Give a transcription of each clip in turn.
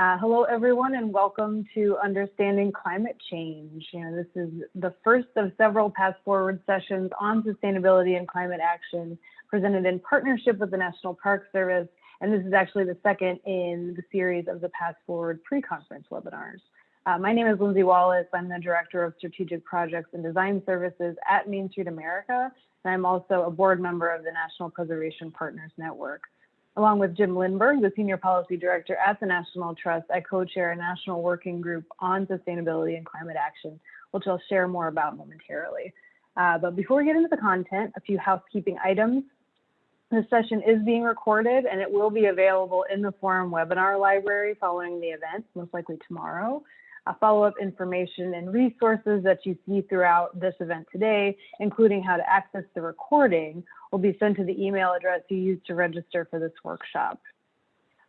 Uh, hello, everyone, and welcome to Understanding Climate Change. You know, this is the first of several Past Forward sessions on sustainability and climate action presented in partnership with the National Park Service, and this is actually the second in the series of the Past Forward pre-conference webinars. Uh, my name is Lindsay Wallace. I'm the Director of Strategic Projects and Design Services at Main Street America, and I'm also a board member of the National Preservation Partners Network. Along with Jim Lindberg, the Senior Policy Director at the National Trust, I co-chair a national working group on sustainability and climate action, which I'll share more about momentarily. Uh, but before we get into the content, a few housekeeping items. This session is being recorded and it will be available in the forum webinar library following the event, most likely tomorrow follow-up information and resources that you see throughout this event today, including how to access the recording, will be sent to the email address you used to register for this workshop.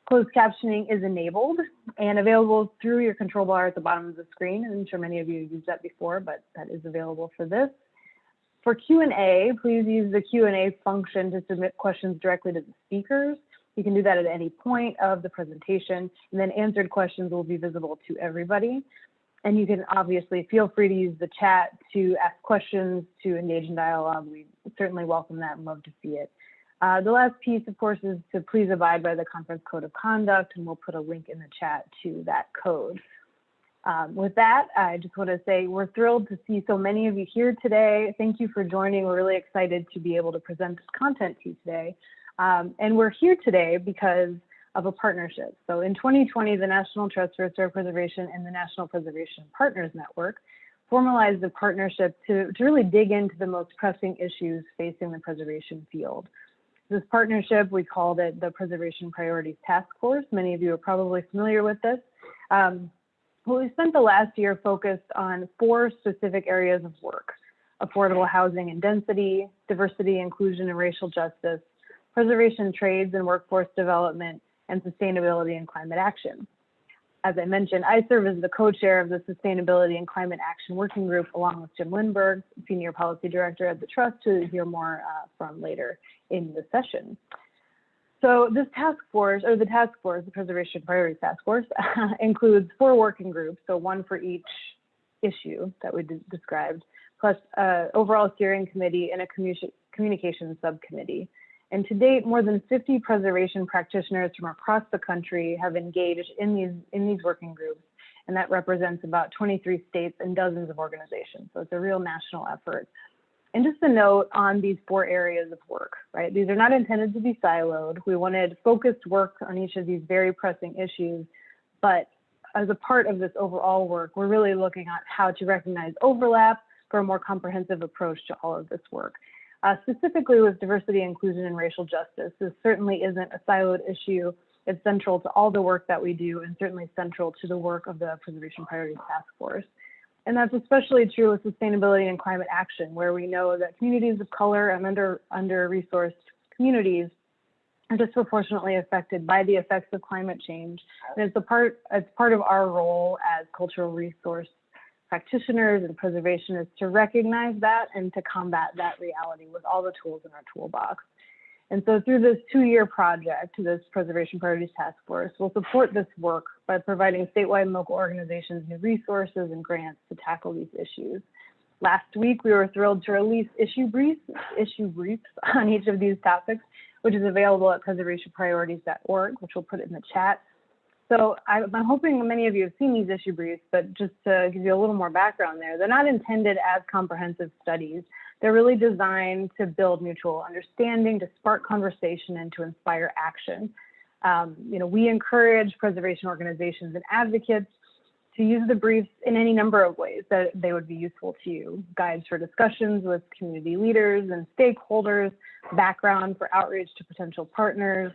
Closed captioning is enabled and available through your control bar at the bottom of the screen. I'm sure many of you used that before, but that is available for this. For Q&A, please use the Q&A function to submit questions directly to the speakers. You can do that at any point of the presentation, and then answered questions will be visible to everybody. And you can obviously feel free to use the chat to ask questions, to engage in dialogue. We certainly welcome that and love to see it. Uh, the last piece, of course, is to please abide by the conference code of conduct, and we'll put a link in the chat to that code. Um, with that, I just want to say we're thrilled to see so many of you here today. Thank you for joining. We're really excited to be able to present this content to you today. Um, and we're here today because of a partnership. So in 2020, the National Trust for Historic Preservation and the National Preservation Partners Network formalized a partnership to, to really dig into the most pressing issues facing the preservation field. This partnership, we called it the Preservation Priorities Task Force. Many of you are probably familiar with this. Um, well, we spent the last year focused on four specific areas of work, affordable housing and density, diversity, inclusion, and racial justice, preservation trades and workforce development, and sustainability and climate action. As I mentioned, I serve as the co-chair of the Sustainability and Climate Action Working Group, along with Jim Lindberg, Senior Policy Director at the Trust, to hear more uh, from later in the session. So this task force, or the task force, the Preservation Priorities Task Force, includes four working groups, so one for each issue that we described, plus uh, overall steering committee and a communication subcommittee. And to date, more than 50 preservation practitioners from across the country have engaged in these, in these working groups. And that represents about 23 states and dozens of organizations. So it's a real national effort. And just a note on these four areas of work, right? These are not intended to be siloed. We wanted focused work on each of these very pressing issues, but as a part of this overall work, we're really looking at how to recognize overlap for a more comprehensive approach to all of this work. Uh, specifically with diversity, inclusion, and racial justice, this certainly isn't a siloed issue. It's central to all the work that we do and certainly central to the work of the Preservation Priorities Task Force. And that's especially true with sustainability and climate action, where we know that communities of color and under, under-resourced communities are disproportionately affected by the effects of climate change. And it's a part, it's part of our role as cultural resource practitioners and preservationists to recognize that and to combat that reality with all the tools in our toolbox. And so through this two-year project, this Preservation Priorities Task Force will support this work by providing statewide and local organizations new resources and grants to tackle these issues. Last week, we were thrilled to release issue briefs, issue briefs on each of these topics, which is available at preservationpriorities.org, which we'll put in the chat. So I'm hoping many of you have seen these issue briefs, but just to give you a little more background there, they're not intended as comprehensive studies. They're really designed to build mutual understanding, to spark conversation, and to inspire action. Um, you know, we encourage preservation organizations and advocates to use the briefs in any number of ways that they would be useful to you. Guides for discussions with community leaders and stakeholders, background for outreach to potential partners,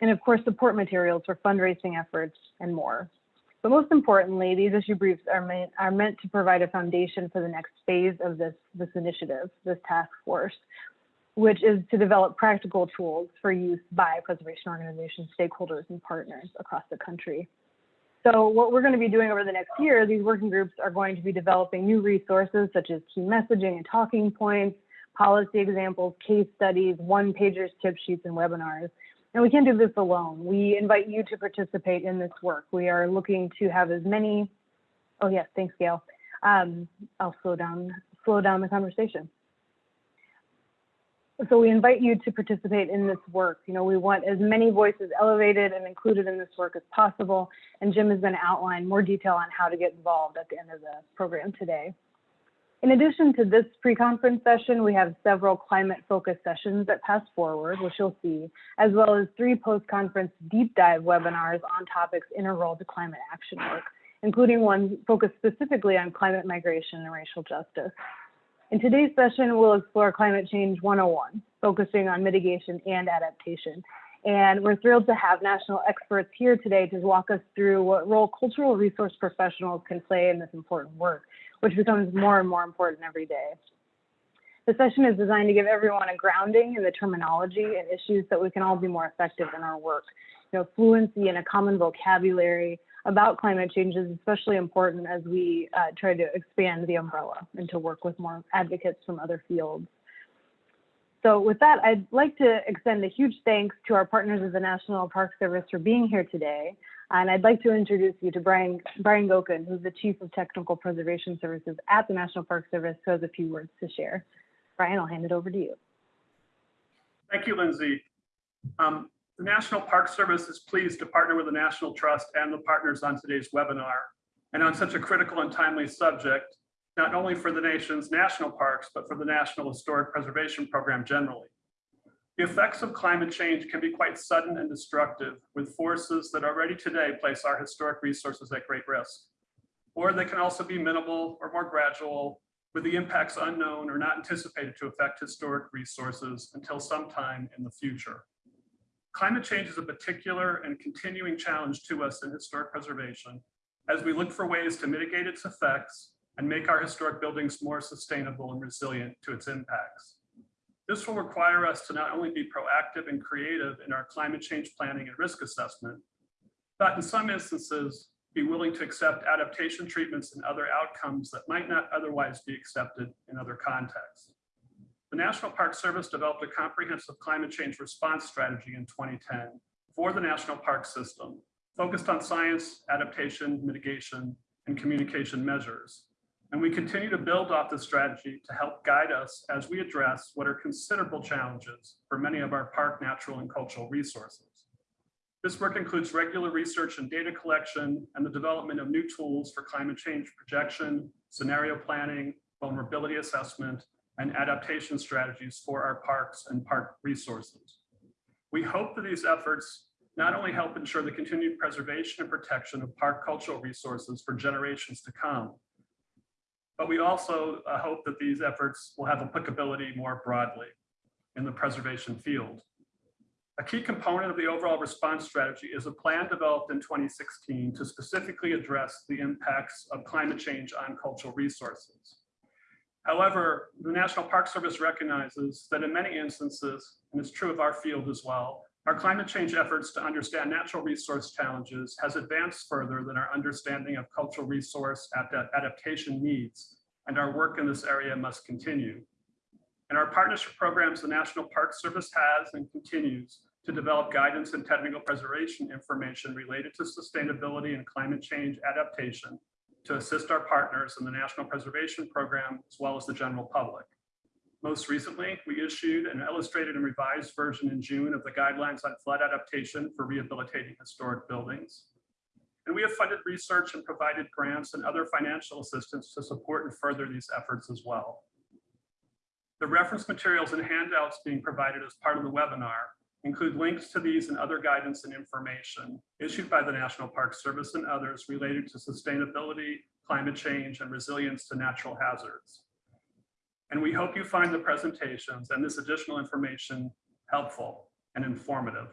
and of course support materials for fundraising efforts and more. But most importantly, these issue briefs are meant, are meant to provide a foundation for the next phase of this, this initiative, this task force, which is to develop practical tools for use by preservation organizations, stakeholders, and partners across the country. So what we're going to be doing over the next year, these working groups are going to be developing new resources such as key messaging and talking points, policy examples, case studies, one-pagers, tip sheets, and webinars And we can't do this alone. We invite you to participate in this work. We are looking to have as many, oh yes, thanks Gail. Um, I'll slow down, slow down the conversation. So we invite you to participate in this work. You know, we want as many voices elevated and included in this work as possible. And Jim is to outline more detail on how to get involved at the end of the program today. In addition to this pre-conference session, we have several climate-focused sessions that Past Forward, which you'll see, as well as three post-conference deep dive webinars on topics integral to climate action work, including one focused specifically on climate migration and racial justice. In today's session, we'll explore Climate Change 101, focusing on mitigation and adaptation. And we're thrilled to have national experts here today to walk us through what role cultural resource professionals can play in this important work, which becomes more and more important every day. The session is designed to give everyone a grounding in the terminology and issues that we can all be more effective in our work. You know, fluency and a common vocabulary, about climate change is especially important as we uh, try to expand the umbrella and to work with more advocates from other fields. So with that, I'd like to extend a huge thanks to our partners of the National Park Service for being here today. And I'd like to introduce you to Brian, Brian Goeken, who's the Chief of Technical Preservation Services at the National Park Service, who has a few words to share. Brian, I'll hand it over to you. Thank you, Lindsay. Um, the National Park Service is pleased to partner with the National Trust and the partners on today's webinar and on such a critical and timely subject, not only for the nation's national parks, but for the National Historic Preservation Program generally. The effects of climate change can be quite sudden and destructive with forces that already today place our historic resources at great risk. Or they can also be minimal or more gradual with the impacts unknown or not anticipated to affect historic resources until sometime in the future. Climate change is a particular and continuing challenge to us in historic preservation as we look for ways to mitigate its effects and make our historic buildings more sustainable and resilient to its impacts. This will require us to not only be proactive and creative in our climate change planning and risk assessment, but in some instances, be willing to accept adaptation treatments and other outcomes that might not otherwise be accepted in other contexts. The National Park Service developed a comprehensive climate change response strategy in 2010 for the national park system, focused on science, adaptation, mitigation, and communication measures. And we continue to build off this strategy to help guide us as we address what are considerable challenges for many of our park natural and cultural resources. This work includes regular research and data collection and the development of new tools for climate change projection, scenario planning, vulnerability assessment, and adaptation strategies for our parks and park resources. We hope that these efforts not only help ensure the continued preservation and protection of park cultural resources for generations to come, but we also uh, hope that these efforts will have applicability more broadly in the preservation field. A key component of the overall response strategy is a plan developed in 2016 to specifically address the impacts of climate change on cultural resources. However, the National Park Service recognizes that in many instances, and it's true of our field as well, our climate change efforts to understand natural resource challenges has advanced further than our understanding of cultural resource adaptation needs, and our work in this area must continue. In our partnership programs, the National Park Service has and continues to develop guidance and technical preservation information related to sustainability and climate change adaptation to assist our partners in the National Preservation Program, as well as the general public. Most recently, we issued an illustrated and revised version in June of the guidelines on flood adaptation for rehabilitating historic buildings. And we have funded research and provided grants and other financial assistance to support and further these efforts as well. The reference materials and handouts being provided as part of the webinar include links to these and other guidance and information issued by the National Park Service and others related to sustainability, climate change, and resilience to natural hazards. And we hope you find the presentations and this additional information helpful and informative.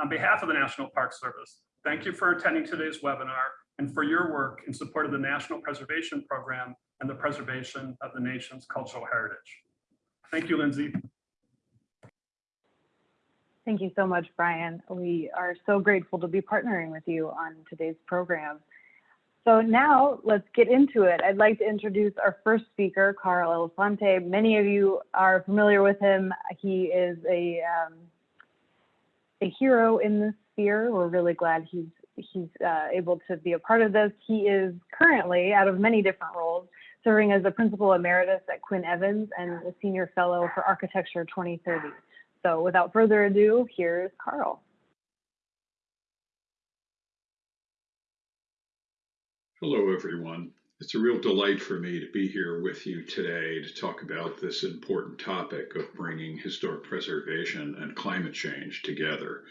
On behalf of the National Park Service, thank you for attending today's webinar and for your work in support of the National Preservation Program and the preservation of the nation's cultural heritage. Thank you, Lindsay. Thank you so much, Brian. We are so grateful to be partnering with you on today's program. So now let's get into it. I'd like to introduce our first speaker, Carl Elefante. Many of you are familiar with him. He is a um, a hero in this sphere. We're really glad he's he's uh, able to be a part of this. He is currently, out of many different roles, serving as a principal emeritus at Quinn Evans and a senior fellow for Architecture 2030. So without further ado, here's Carl. Hello, everyone. It's a real delight for me to be here with you today to talk about this important topic of bringing historic preservation and climate change together.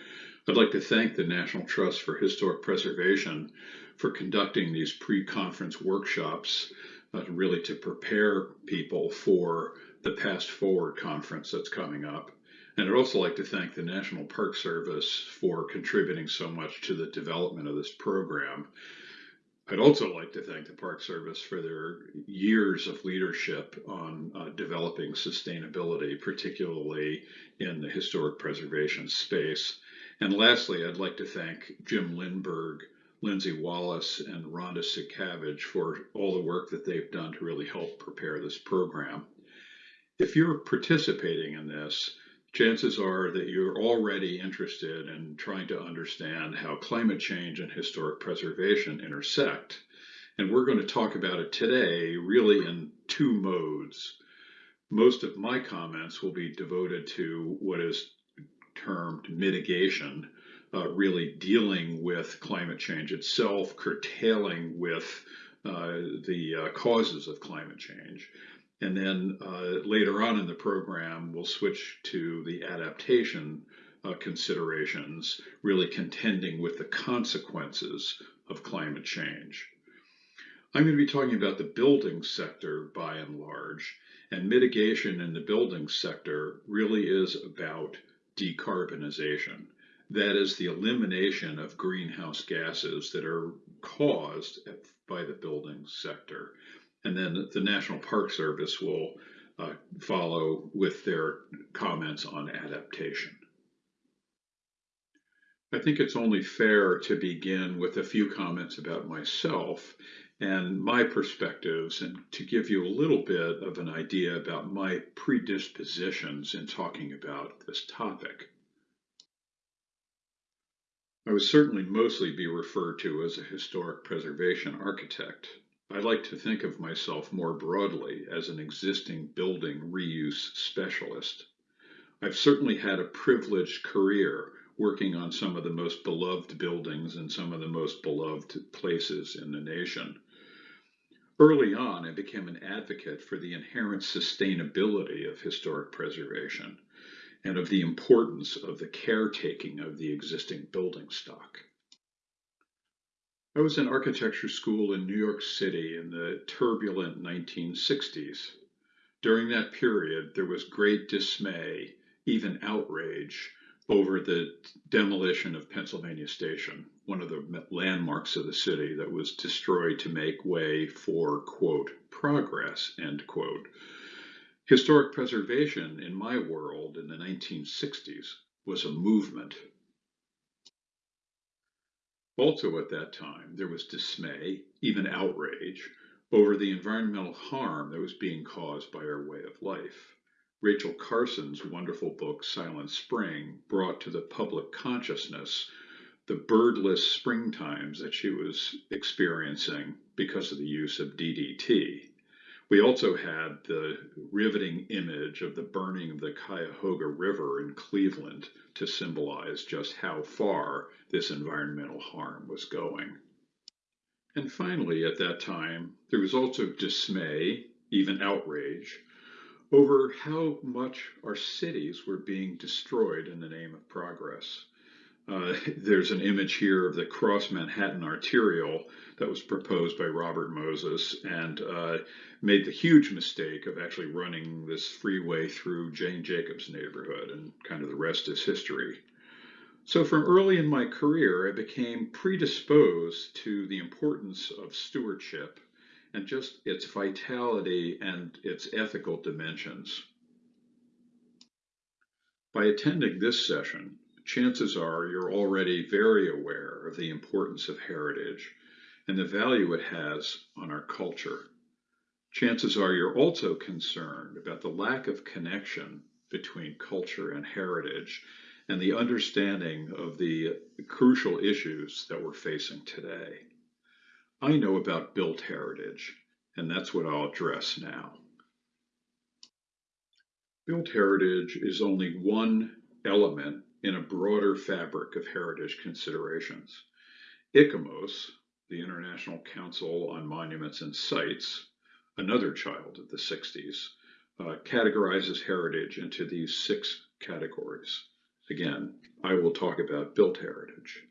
I'd like to thank the National Trust for Historic Preservation for conducting these pre-conference workshops, uh, really to prepare people for the Past Forward conference that's coming up. And I'd also like to thank the National Park Service for contributing so much to the development of this program. I'd also like to thank the Park Service for their years of leadership on uh, developing sustainability, particularly in the historic preservation space. And lastly, I'd like to thank Jim Lindberg, Lindsay Wallace, and Rhonda Sincavage for all the work that they've done to really help prepare this program. If you're participating in this, chances are that you're already interested in trying to understand how climate change and historic preservation intersect. And we're going to talk about it today really in two modes. Most of my comments will be devoted to what is termed mitigation, uh, really dealing with climate change itself, curtailing with uh, the uh, causes of climate change. And then uh, later on in the program, we'll switch to the adaptation uh, considerations, really contending with the consequences of climate change. I'm going to be talking about the building sector by and large, and mitigation in the building sector really is about decarbonization. That is the elimination of greenhouse gases that are caused by the building sector and then the National Park Service will uh, follow with their comments on adaptation. I think it's only fair to begin with a few comments about myself and my perspectives and to give you a little bit of an idea about my predispositions in talking about this topic. I would certainly mostly be referred to as a historic preservation architect, I like to think of myself more broadly as an existing building reuse specialist. I've certainly had a privileged career working on some of the most beloved buildings and some of the most beloved places in the nation. Early on, I became an advocate for the inherent sustainability of historic preservation and of the importance of the caretaking of the existing building stock. I was in architecture school in New York City in the turbulent 1960s. During that period, there was great dismay, even outrage, over the demolition of Pennsylvania Station, one of the landmarks of the city that was destroyed to make way for, quote, progress, end quote. Historic preservation in my world in the 1960s was a movement also at that time, there was dismay, even outrage, over the environmental harm that was being caused by our way of life. Rachel Carson's wonderful book, Silent Spring, brought to the public consciousness the birdless springtimes that she was experiencing because of the use of DDT. We also had the riveting image of the burning of the Cuyahoga River in Cleveland to symbolize just how far this environmental harm was going. And finally, at that time, there was also dismay, even outrage, over how much our cities were being destroyed in the name of progress. Uh, there's an image here of the Cross Manhattan Arterial that was proposed by Robert Moses and uh, made the huge mistake of actually running this freeway through Jane Jacobs neighborhood, and kind of the rest is history. So, from early in my career, I became predisposed to the importance of stewardship and just its vitality and its ethical dimensions. By attending this session, chances are you're already very aware of the importance of heritage and the value it has on our culture. Chances are you're also concerned about the lack of connection between culture and heritage and the understanding of the crucial issues that we're facing today. I know about built heritage, and that's what I'll address now. Built heritage is only one element in a broader fabric of heritage considerations. ICOMOS, the International Council on Monuments and Sites, another child of the 60s, uh, categorizes heritage into these six categories. Again, I will talk about built heritage.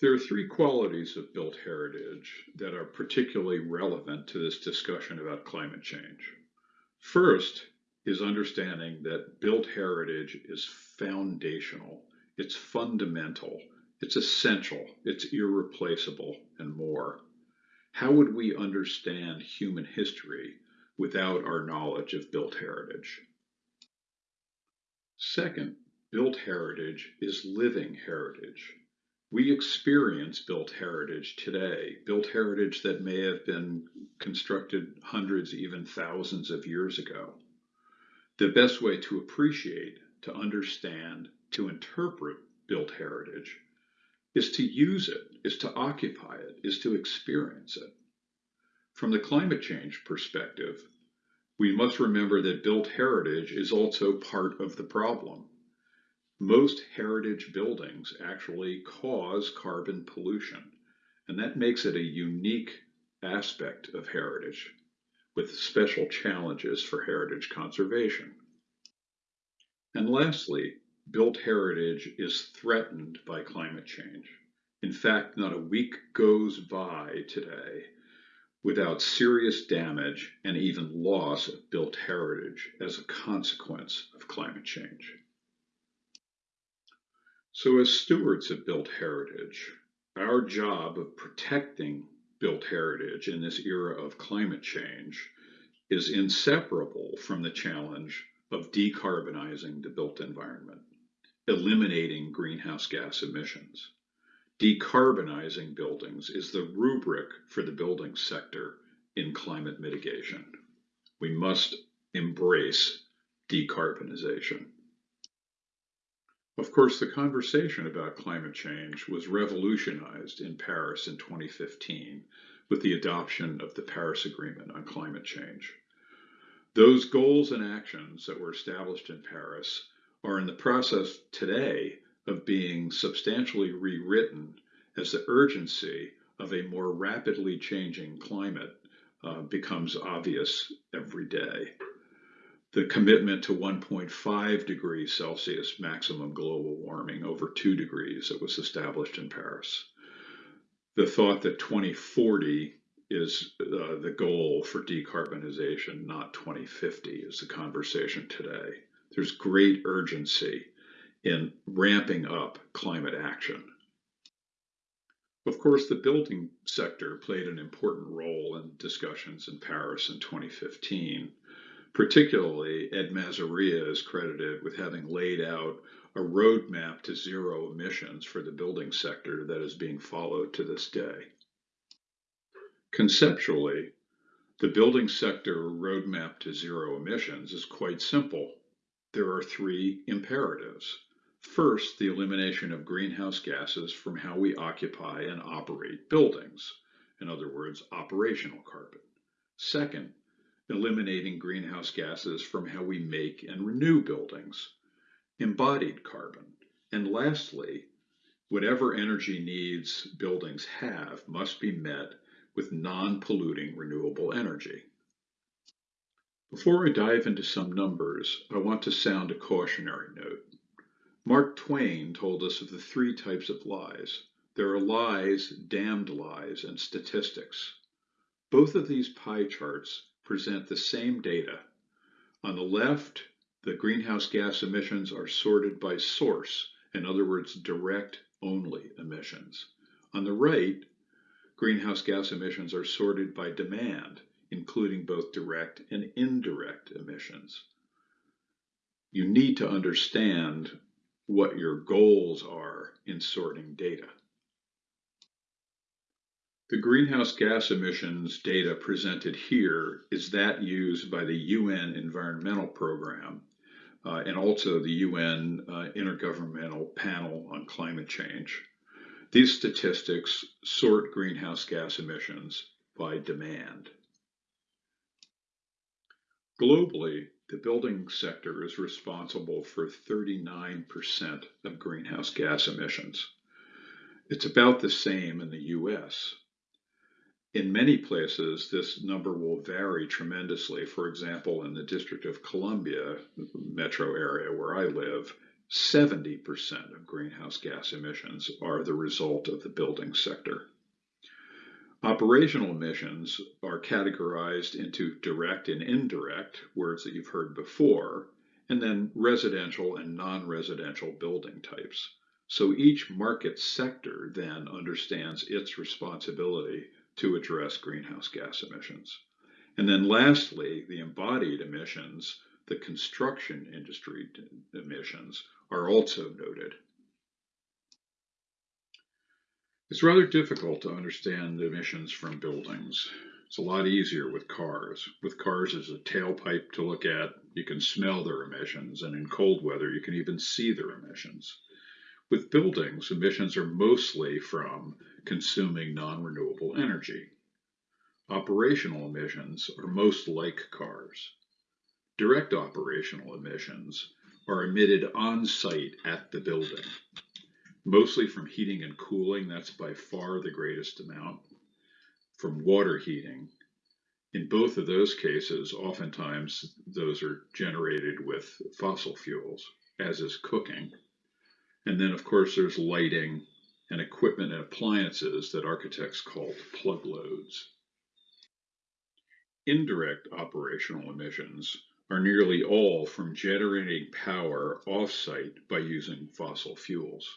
There are three qualities of built heritage that are particularly relevant to this discussion about climate change. First is understanding that built heritage is foundational, it's fundamental, it's essential, it's irreplaceable, and more. How would we understand human history without our knowledge of built heritage? Second, built heritage is living heritage. We experience built heritage today, built heritage that may have been constructed hundreds, even thousands of years ago. The best way to appreciate, to understand, to interpret built heritage is to use it, is to occupy it, is to experience it. From the climate change perspective, we must remember that built heritage is also part of the problem. Most heritage buildings actually cause carbon pollution, and that makes it a unique aspect of heritage with special challenges for heritage conservation. And lastly, built heritage is threatened by climate change. In fact, not a week goes by today without serious damage and even loss of built heritage as a consequence of climate change. So, as stewards of built heritage, our job of protecting built heritage in this era of climate change is inseparable from the challenge of decarbonizing the built environment, eliminating greenhouse gas emissions. Decarbonizing buildings is the rubric for the building sector in climate mitigation. We must embrace decarbonization. Of course, the conversation about climate change was revolutionized in Paris in 2015 with the adoption of the Paris Agreement on climate change. Those goals and actions that were established in Paris are in the process today of being substantially rewritten as the urgency of a more rapidly changing climate uh, becomes obvious every day. The commitment to 1.5 degrees Celsius maximum global warming over 2 degrees that was established in Paris. The thought that 2040 is uh, the goal for decarbonization, not 2050, is the conversation today. There's great urgency in ramping up climate action. Of course, the building sector played an important role in discussions in Paris in 2015. Particularly, Ed Mazria is credited with having laid out a roadmap to zero emissions for the building sector that is being followed to this day. Conceptually, the building sector roadmap to zero emissions is quite simple. There are three imperatives. First, the elimination of greenhouse gases from how we occupy and operate buildings. In other words, operational carbon. Second, eliminating greenhouse gases from how we make and renew buildings, embodied carbon. And lastly, whatever energy needs buildings have must be met with non-polluting renewable energy. Before I dive into some numbers, I want to sound a cautionary note. Mark Twain told us of the three types of lies. There are lies, damned lies, and statistics. Both of these pie charts present the same data. On the left, the greenhouse gas emissions are sorted by source, in other words, direct only emissions. On the right, greenhouse gas emissions are sorted by demand, including both direct and indirect emissions. You need to understand what your goals are in sorting data. The greenhouse gas emissions data presented here is that used by the UN Environmental Program uh, and also the UN uh, Intergovernmental Panel on Climate Change. These statistics sort greenhouse gas emissions by demand. Globally, the building sector is responsible for 39% of greenhouse gas emissions. It's about the same in the US. In many places, this number will vary tremendously. For example, in the District of Columbia metro area where I live, 70% of greenhouse gas emissions are the result of the building sector. Operational emissions are categorized into direct and indirect, words that you've heard before, and then residential and non-residential building types. So each market sector then understands its responsibility to address greenhouse gas emissions. And then lastly, the embodied emissions, the construction industry emissions, are also noted. It's rather difficult to understand emissions from buildings. It's a lot easier with cars. With cars as a tailpipe to look at, you can smell their emissions, and in cold weather, you can even see their emissions. With buildings, emissions are mostly from consuming non-renewable energy. Operational emissions are most like cars. Direct operational emissions are emitted on site at the building mostly from heating and cooling. That's by far the greatest amount. From water heating. In both of those cases, oftentimes those are generated with fossil fuels, as is cooking. And then, of course, there's lighting and equipment and appliances that architects call plug loads. Indirect operational emissions are nearly all from generating power off-site by using fossil fuels.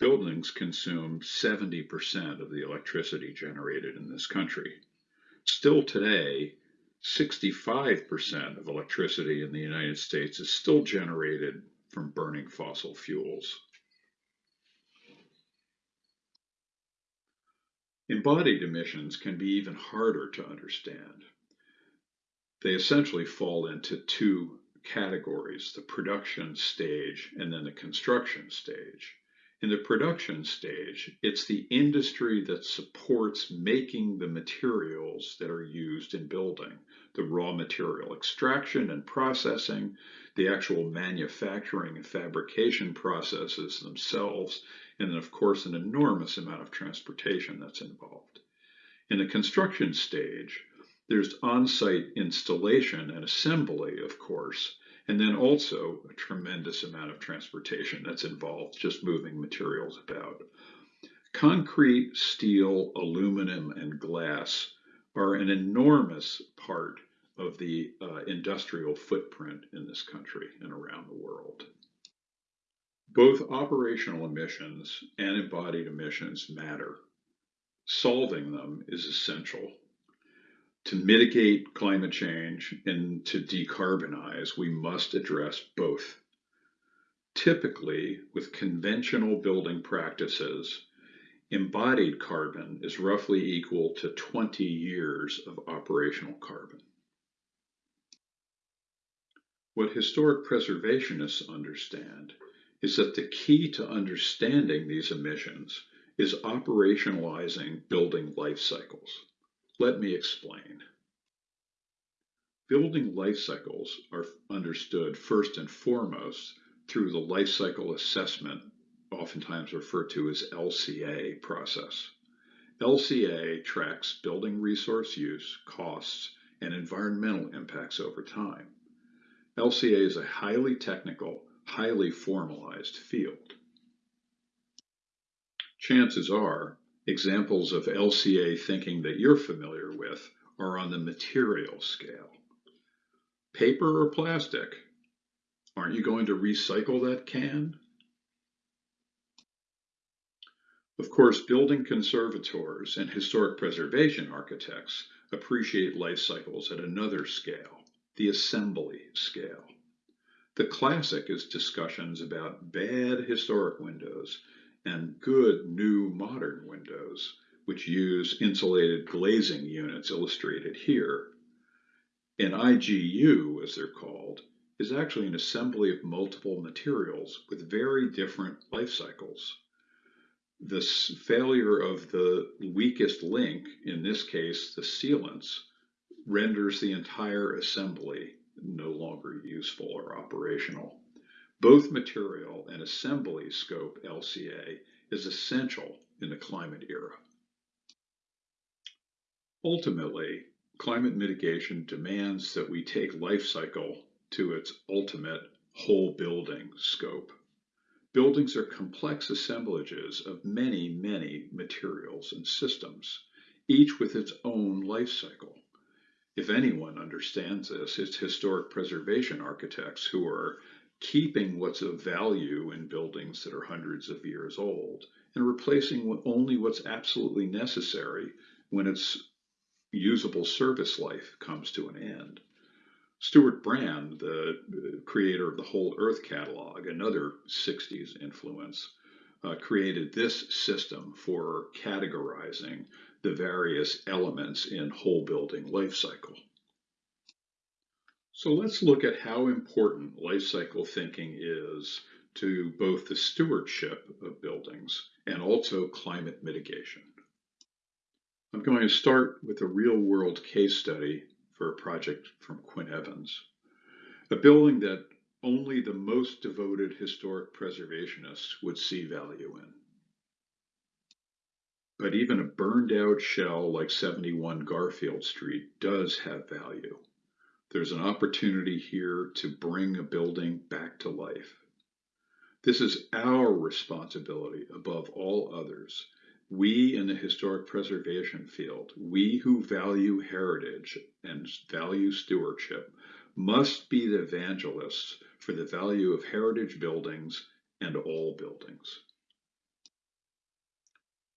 Buildings consume 70% of the electricity generated in this country. Still today, 65% of electricity in the United States is still generated from burning fossil fuels. Embodied emissions can be even harder to understand. They essentially fall into two categories, the production stage and then the construction stage. In the production stage, it's the industry that supports making the materials that are used in building, the raw material extraction and processing, the actual manufacturing and fabrication processes themselves, and then, of course, an enormous amount of transportation that's involved. In the construction stage, there's on-site installation and assembly, of course, and then also a tremendous amount of transportation that's involved, just moving materials about. Concrete, steel, aluminum, and glass are an enormous part of the uh, industrial footprint in this country and around the world. Both operational emissions and embodied emissions matter. Solving them is essential to mitigate climate change and to decarbonize, we must address both. Typically, with conventional building practices, embodied carbon is roughly equal to 20 years of operational carbon. What historic preservationists understand is that the key to understanding these emissions is operationalizing building life cycles. Let me explain. Building life cycles are understood first and foremost through the life cycle assessment, oftentimes referred to as LCA process. LCA tracks building resource use, costs, and environmental impacts over time. LCA is a highly technical, highly formalized field. Chances are Examples of LCA thinking that you're familiar with are on the material scale. Paper or plastic? Aren't you going to recycle that can? Of course, building conservators and historic preservation architects appreciate life cycles at another scale, the assembly scale. The classic is discussions about bad historic windows and good new modern windows, which use insulated glazing units illustrated here. An IGU, as they're called, is actually an assembly of multiple materials with very different life cycles. The failure of the weakest link, in this case the sealants, renders the entire assembly no longer useful or operational. Both material and assembly scope LCA is essential in the climate era. Ultimately, climate mitigation demands that we take life cycle to its ultimate whole building scope. Buildings are complex assemblages of many, many materials and systems, each with its own life cycle. If anyone understands this, it's historic preservation architects who are keeping what's of value in buildings that are hundreds of years old and replacing only what's absolutely necessary when its usable service life comes to an end. Stewart Brand, the uh, creator of the Whole Earth catalog, another 60s influence, uh, created this system for categorizing the various elements in whole building life cycle. So let's look at how important life cycle thinking is to both the stewardship of buildings and also climate mitigation. I'm going to start with a real world case study for a project from Quinn Evans, a building that only the most devoted historic preservationists would see value in. But even a burned out shell like 71 Garfield Street does have value. There's an opportunity here to bring a building back to life. This is our responsibility above all others. We in the historic preservation field, we who value heritage and value stewardship, must be the evangelists for the value of heritage buildings and all buildings.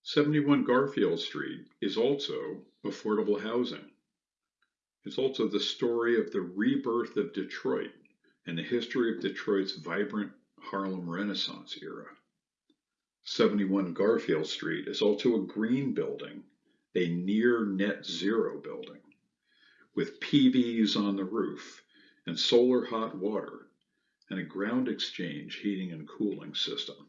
71 Garfield Street is also affordable housing. It's also the story of the rebirth of Detroit and the history of Detroit's vibrant Harlem Renaissance era. 71 Garfield Street is also a green building, a near net zero building, with PVs on the roof and solar hot water and a ground exchange heating and cooling system.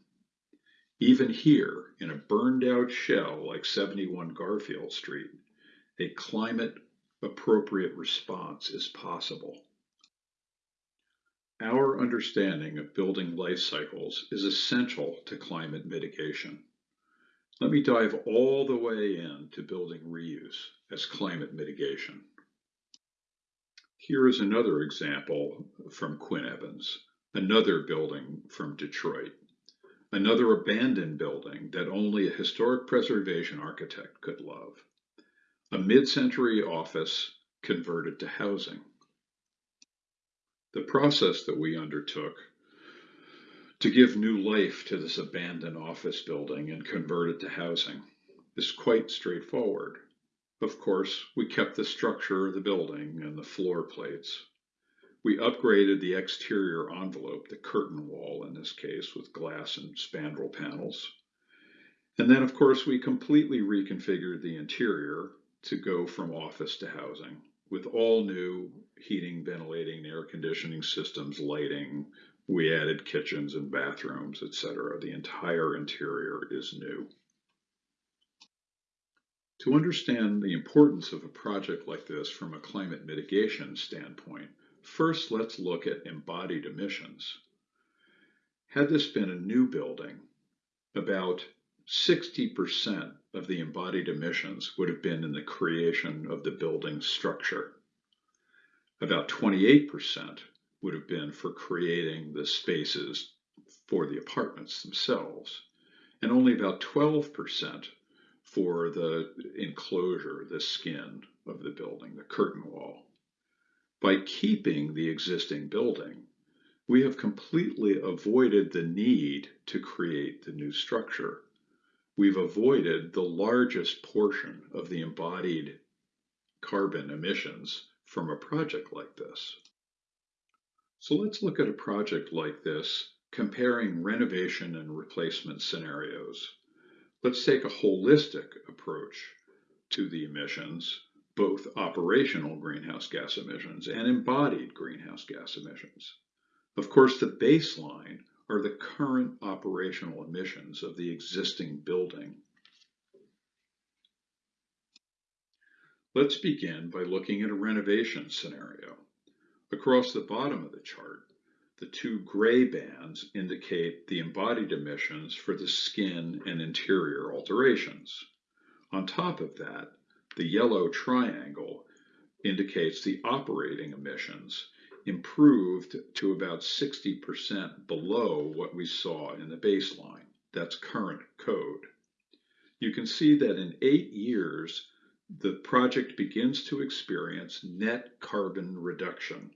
Even here, in a burned out shell like 71 Garfield Street, a climate appropriate response is possible. Our understanding of building life cycles is essential to climate mitigation. Let me dive all the way into building reuse as climate mitigation. Here is another example from Quinn Evans, another building from Detroit, another abandoned building that only a historic preservation architect could love, a mid-century office converted to housing. The process that we undertook to give new life to this abandoned office building and convert it to housing is quite straightforward. Of course, we kept the structure of the building and the floor plates. We upgraded the exterior envelope, the curtain wall in this case, with glass and spandrel panels. And then, of course, we completely reconfigured the interior to go from office to housing with all new heating, ventilating, air conditioning systems, lighting. We added kitchens and bathrooms, etc. The entire interior is new. To understand the importance of a project like this from a climate mitigation standpoint, first let's look at embodied emissions. Had this been a new building, about 60% of the embodied emissions would have been in the creation of the building structure. About 28% would have been for creating the spaces for the apartments themselves, and only about 12% for the enclosure, the skin of the building, the curtain wall. By keeping the existing building, we have completely avoided the need to create the new structure. We've avoided the largest portion of the embodied carbon emissions from a project like this. So let's look at a project like this, comparing renovation and replacement scenarios. Let's take a holistic approach to the emissions, both operational greenhouse gas emissions and embodied greenhouse gas emissions. Of course, the baseline are the current operational emissions of the existing building. Let's begin by looking at a renovation scenario. Across the bottom of the chart, the two gray bands indicate the embodied emissions for the skin and interior alterations. On top of that, the yellow triangle indicates the operating emissions improved to about 60% below what we saw in the baseline. That's current code. You can see that in eight years, the project begins to experience net carbon reduction.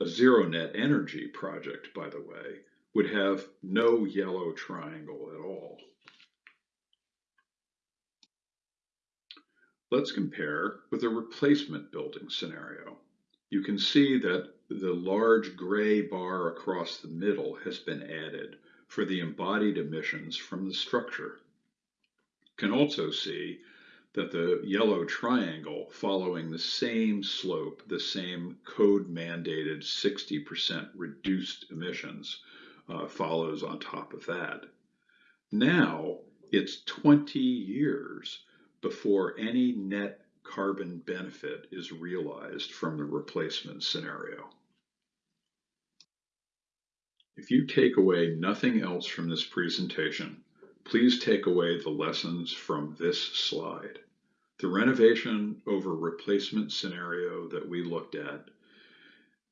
A zero net energy project, by the way, would have no yellow triangle at all. Let's compare with a replacement building scenario. You can see that the large gray bar across the middle has been added for the embodied emissions from the structure. You can also see that the yellow triangle following the same slope, the same code mandated 60% reduced emissions uh, follows on top of that. Now it's 20 years before any net carbon benefit is realized from the replacement scenario. If you take away nothing else from this presentation, please take away the lessons from this slide. The renovation over replacement scenario that we looked at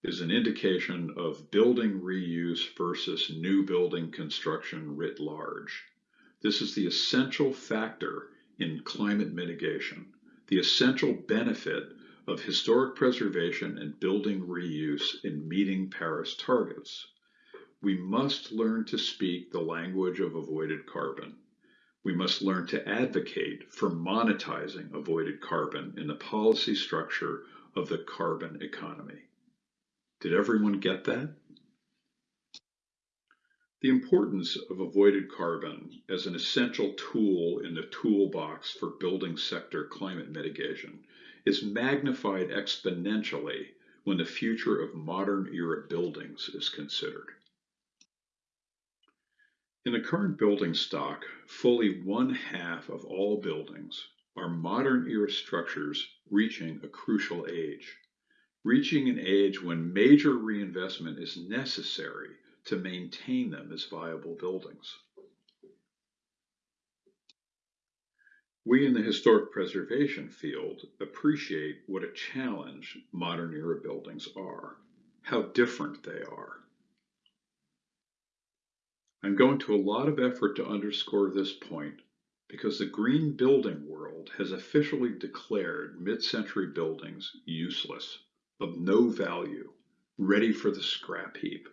is an indication of building reuse versus new building construction writ large. This is the essential factor in climate mitigation, the essential benefit of historic preservation and building reuse in meeting Paris targets. We must learn to speak the language of avoided carbon. We must learn to advocate for monetizing avoided carbon in the policy structure of the carbon economy. Did everyone get that? The importance of avoided carbon as an essential tool in the toolbox for building sector climate mitigation is magnified exponentially when the future of modern era buildings is considered. In the current building stock, fully one half of all buildings are modern era structures reaching a crucial age, reaching an age when major reinvestment is necessary to maintain them as viable buildings. We in the historic preservation field appreciate what a challenge modern era buildings are, how different they are. I'm going to a lot of effort to underscore this point because the green building world has officially declared mid-century buildings useless, of no value, ready for the scrap heap.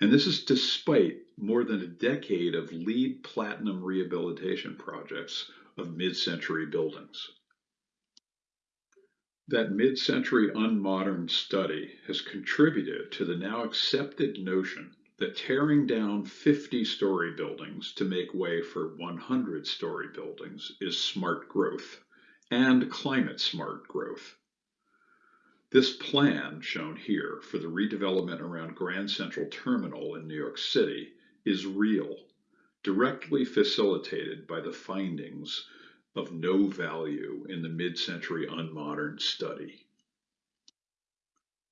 And this is despite more than a decade of LEED platinum rehabilitation projects of mid-century buildings. That mid-century unmodern study has contributed to the now accepted notion that tearing down 50-story buildings to make way for 100-story buildings is smart growth and climate smart growth. This plan, shown here for the redevelopment around Grand Central Terminal in New York City, is real, directly facilitated by the findings of no value in the mid-century unmodern study.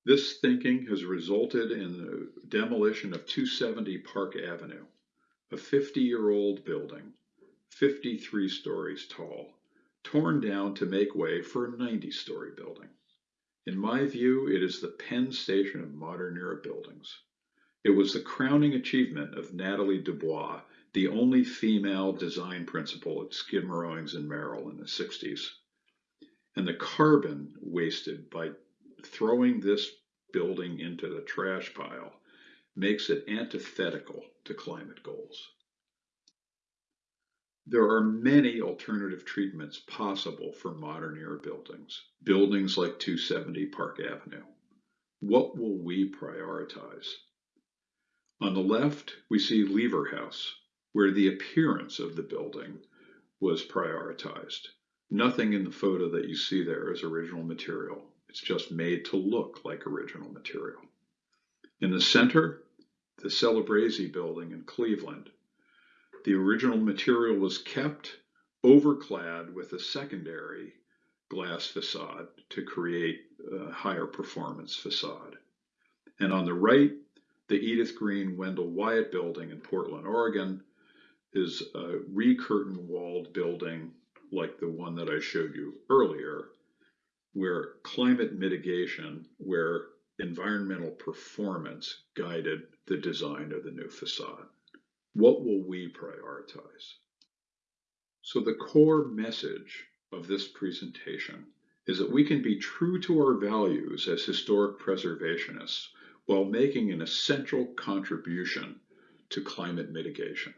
This thinking has resulted in the demolition of 270 Park Avenue, a 50-year-old building, 53 stories tall, torn down to make way for a 90-story building. In my view, it is the Penn Station of modern era buildings. It was the crowning achievement of Natalie de Blois, the only female design principal at Skidmore, Owings and Merrill in the 60s. And the carbon wasted by throwing this building into the trash pile makes it antithetical to climate goals. There are many alternative treatments possible for modern era buildings, buildings like 270 Park Avenue. What will we prioritize? On the left, we see Lever House, where the appearance of the building was prioritized. Nothing in the photo that you see there is original material. It's just made to look like original material. In the center, the Celebrezze building in Cleveland. The original material was kept overclad with a secondary glass facade to create a higher performance facade. And on the right, the Edith Green Wendell Wyatt building in Portland, Oregon is a recurtain walled building like the one that I showed you earlier, where climate mitigation, where environmental performance guided the design of the new facade. What will we prioritize? So the core message of this presentation is that we can be true to our values as historic preservationists while making an essential contribution to climate mitigation.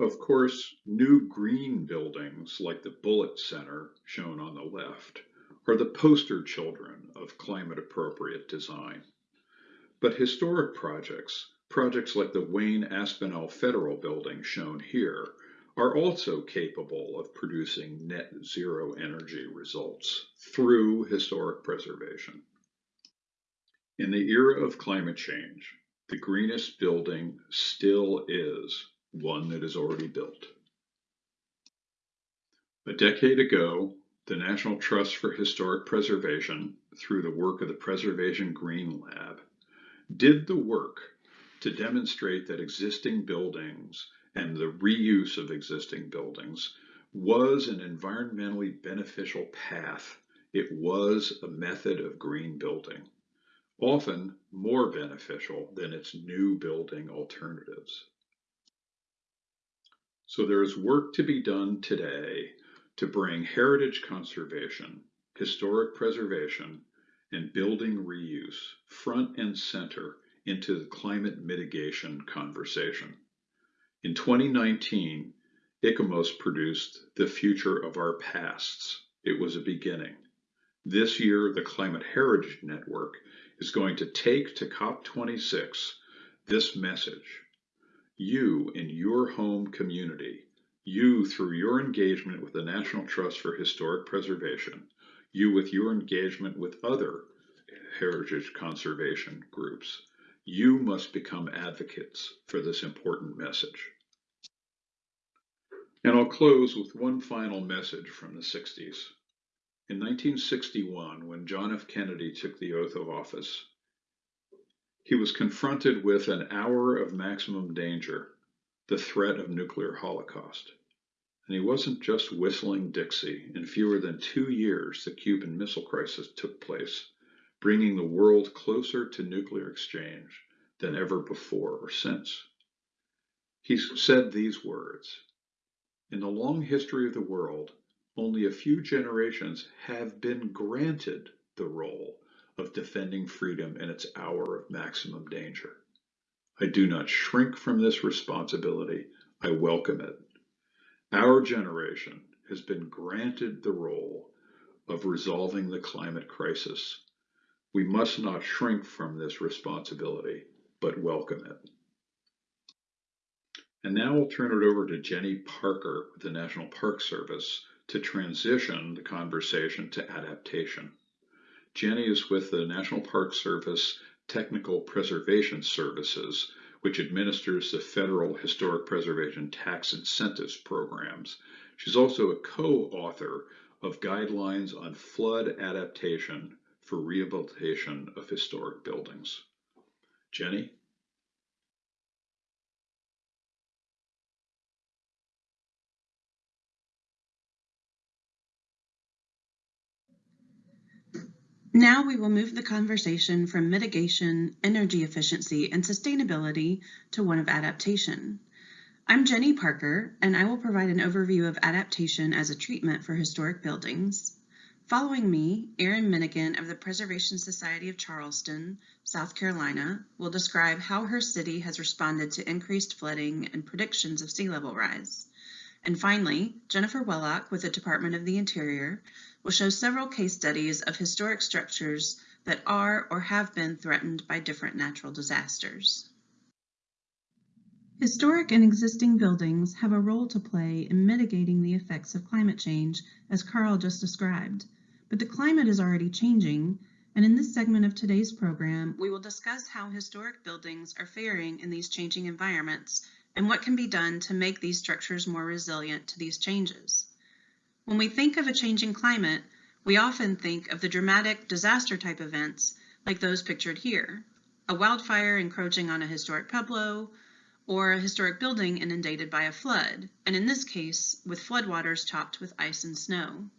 Of course, new green buildings like the Bullitt Center, shown on the left, are the poster children of climate appropriate design. But historic projects, projects like the Wayne Aspinall Federal Building shown here, are also capable of producing net zero energy results through historic preservation. In the era of climate change, the greenest building still is one that is already built. A decade ago, the National Trust for Historic Preservation, through the work of the Preservation Green Lab, did the work to demonstrate that existing buildings and the reuse of existing buildings was an environmentally beneficial path. It was a method of green building, often more beneficial than its new building alternatives. So there is work to be done today to bring heritage conservation, historic preservation, and building reuse front and center into the climate mitigation conversation. In 2019, ICOMOS produced The Future of Our Pasts. It was a beginning. This year, the Climate Heritage Network is going to take to COP26 this message. You in your home community, you through your engagement with the National Trust for Historic Preservation, you with your engagement with other heritage conservation groups, you must become advocates for this important message. And I'll close with one final message from the 60s. In 1961, when John F. Kennedy took the oath of office, he was confronted with an hour of maximum danger, the threat of nuclear holocaust. And he wasn't just whistling Dixie. In fewer than two years, the Cuban Missile Crisis took place, bringing the world closer to nuclear exchange than ever before or since. He said these words In the long history of the world, only a few generations have been granted the role of defending freedom in its hour of maximum danger. I do not shrink from this responsibility, I welcome it. Our generation has been granted the role of resolving the climate crisis we must not shrink from this responsibility, but welcome it. And now we'll turn it over to Jenny Parker with the National Park Service to transition the conversation to adaptation. Jenny is with the National Park Service Technical Preservation Services, which administers the federal historic preservation tax incentives programs. She's also a co-author of guidelines on flood adaptation for rehabilitation of historic buildings. Jenny? Now we will move the conversation from mitigation, energy efficiency, and sustainability to one of adaptation. I'm Jenny Parker, and I will provide an overview of adaptation as a treatment for historic buildings. Following me, Erin Minnigan of the Preservation Society of Charleston, South Carolina, will describe how her city has responded to increased flooding and predictions of sea level rise. And finally, Jennifer Wellock with the Department of the Interior will show several case studies of historic structures that are or have been threatened by different natural disasters. Historic and existing buildings have a role to play in mitigating the effects of climate change, as Carl just described. But the climate is already changing, and in this segment of today's program, we will discuss how historic buildings are faring in these changing environments and what can be done to make these structures more resilient to these changes. When we think of a changing climate, we often think of the dramatic disaster type events like those pictured here, a wildfire encroaching on a historic pueblo, or a historic building inundated by a flood, and in this case, with floodwaters topped with ice and snow.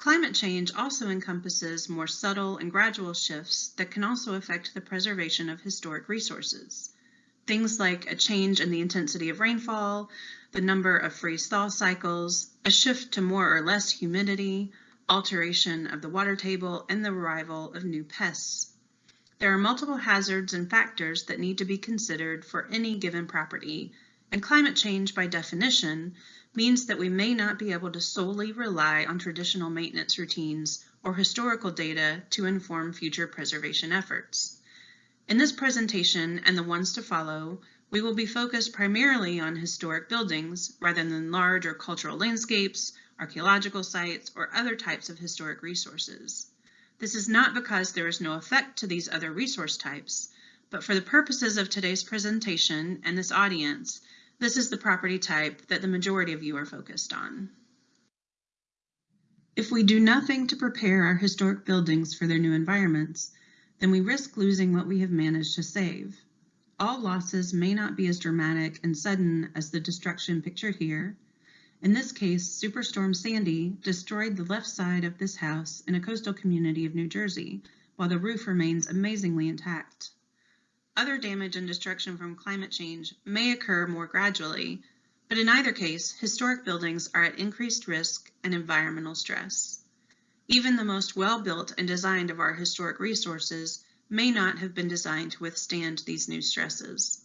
Climate change also encompasses more subtle and gradual shifts that can also affect the preservation of historic resources. Things like a change in the intensity of rainfall, the number of freeze-thaw cycles, a shift to more or less humidity, alteration of the water table, and the arrival of new pests. There are multiple hazards and factors that need to be considered for any given property, and climate change by definition means that we may not be able to solely rely on traditional maintenance routines or historical data to inform future preservation efforts. In this presentation and the ones to follow, we will be focused primarily on historic buildings rather than large or cultural landscapes, archaeological sites, or other types of historic resources. This is not because there is no effect to these other resource types, but for the purposes of today's presentation and this audience, this is the property type that the majority of you are focused on. If we do nothing to prepare our historic buildings for their new environments, then we risk losing what we have managed to save. All losses may not be as dramatic and sudden as the destruction pictured here, in this case, Superstorm Sandy destroyed the left side of this house in a coastal community of New Jersey, while the roof remains amazingly intact. Other damage and destruction from climate change may occur more gradually, but in either case, historic buildings are at increased risk and environmental stress. Even the most well-built and designed of our historic resources may not have been designed to withstand these new stresses.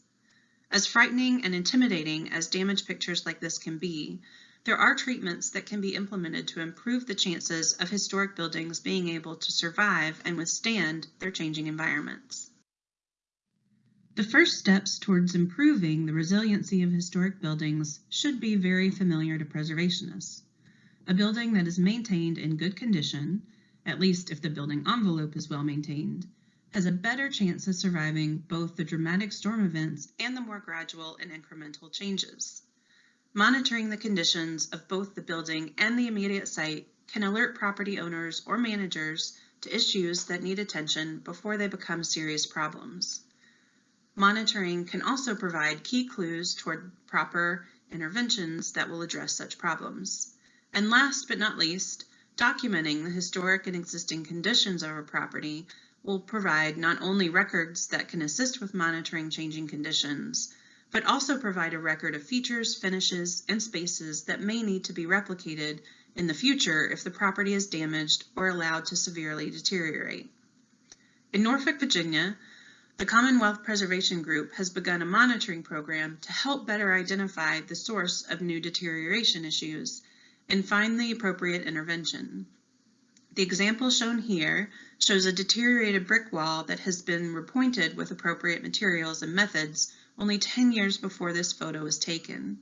As frightening and intimidating as damage pictures like this can be, there are treatments that can be implemented to improve the chances of historic buildings being able to survive and withstand their changing environments. The first steps towards improving the resiliency of historic buildings should be very familiar to preservationists. A building that is maintained in good condition, at least if the building envelope is well maintained, has a better chance of surviving both the dramatic storm events and the more gradual and incremental changes. Monitoring the conditions of both the building and the immediate site can alert property owners or managers to issues that need attention before they become serious problems. Monitoring can also provide key clues toward proper interventions that will address such problems. And last but not least, documenting the historic and existing conditions of a property will provide not only records that can assist with monitoring changing conditions, but also provide a record of features, finishes, and spaces that may need to be replicated in the future if the property is damaged or allowed to severely deteriorate. In Norfolk, Virginia, the Commonwealth Preservation Group has begun a monitoring program to help better identify the source of new deterioration issues and find the appropriate intervention. The example shown here shows a deteriorated brick wall that has been repointed with appropriate materials and methods only 10 years before this photo was taken.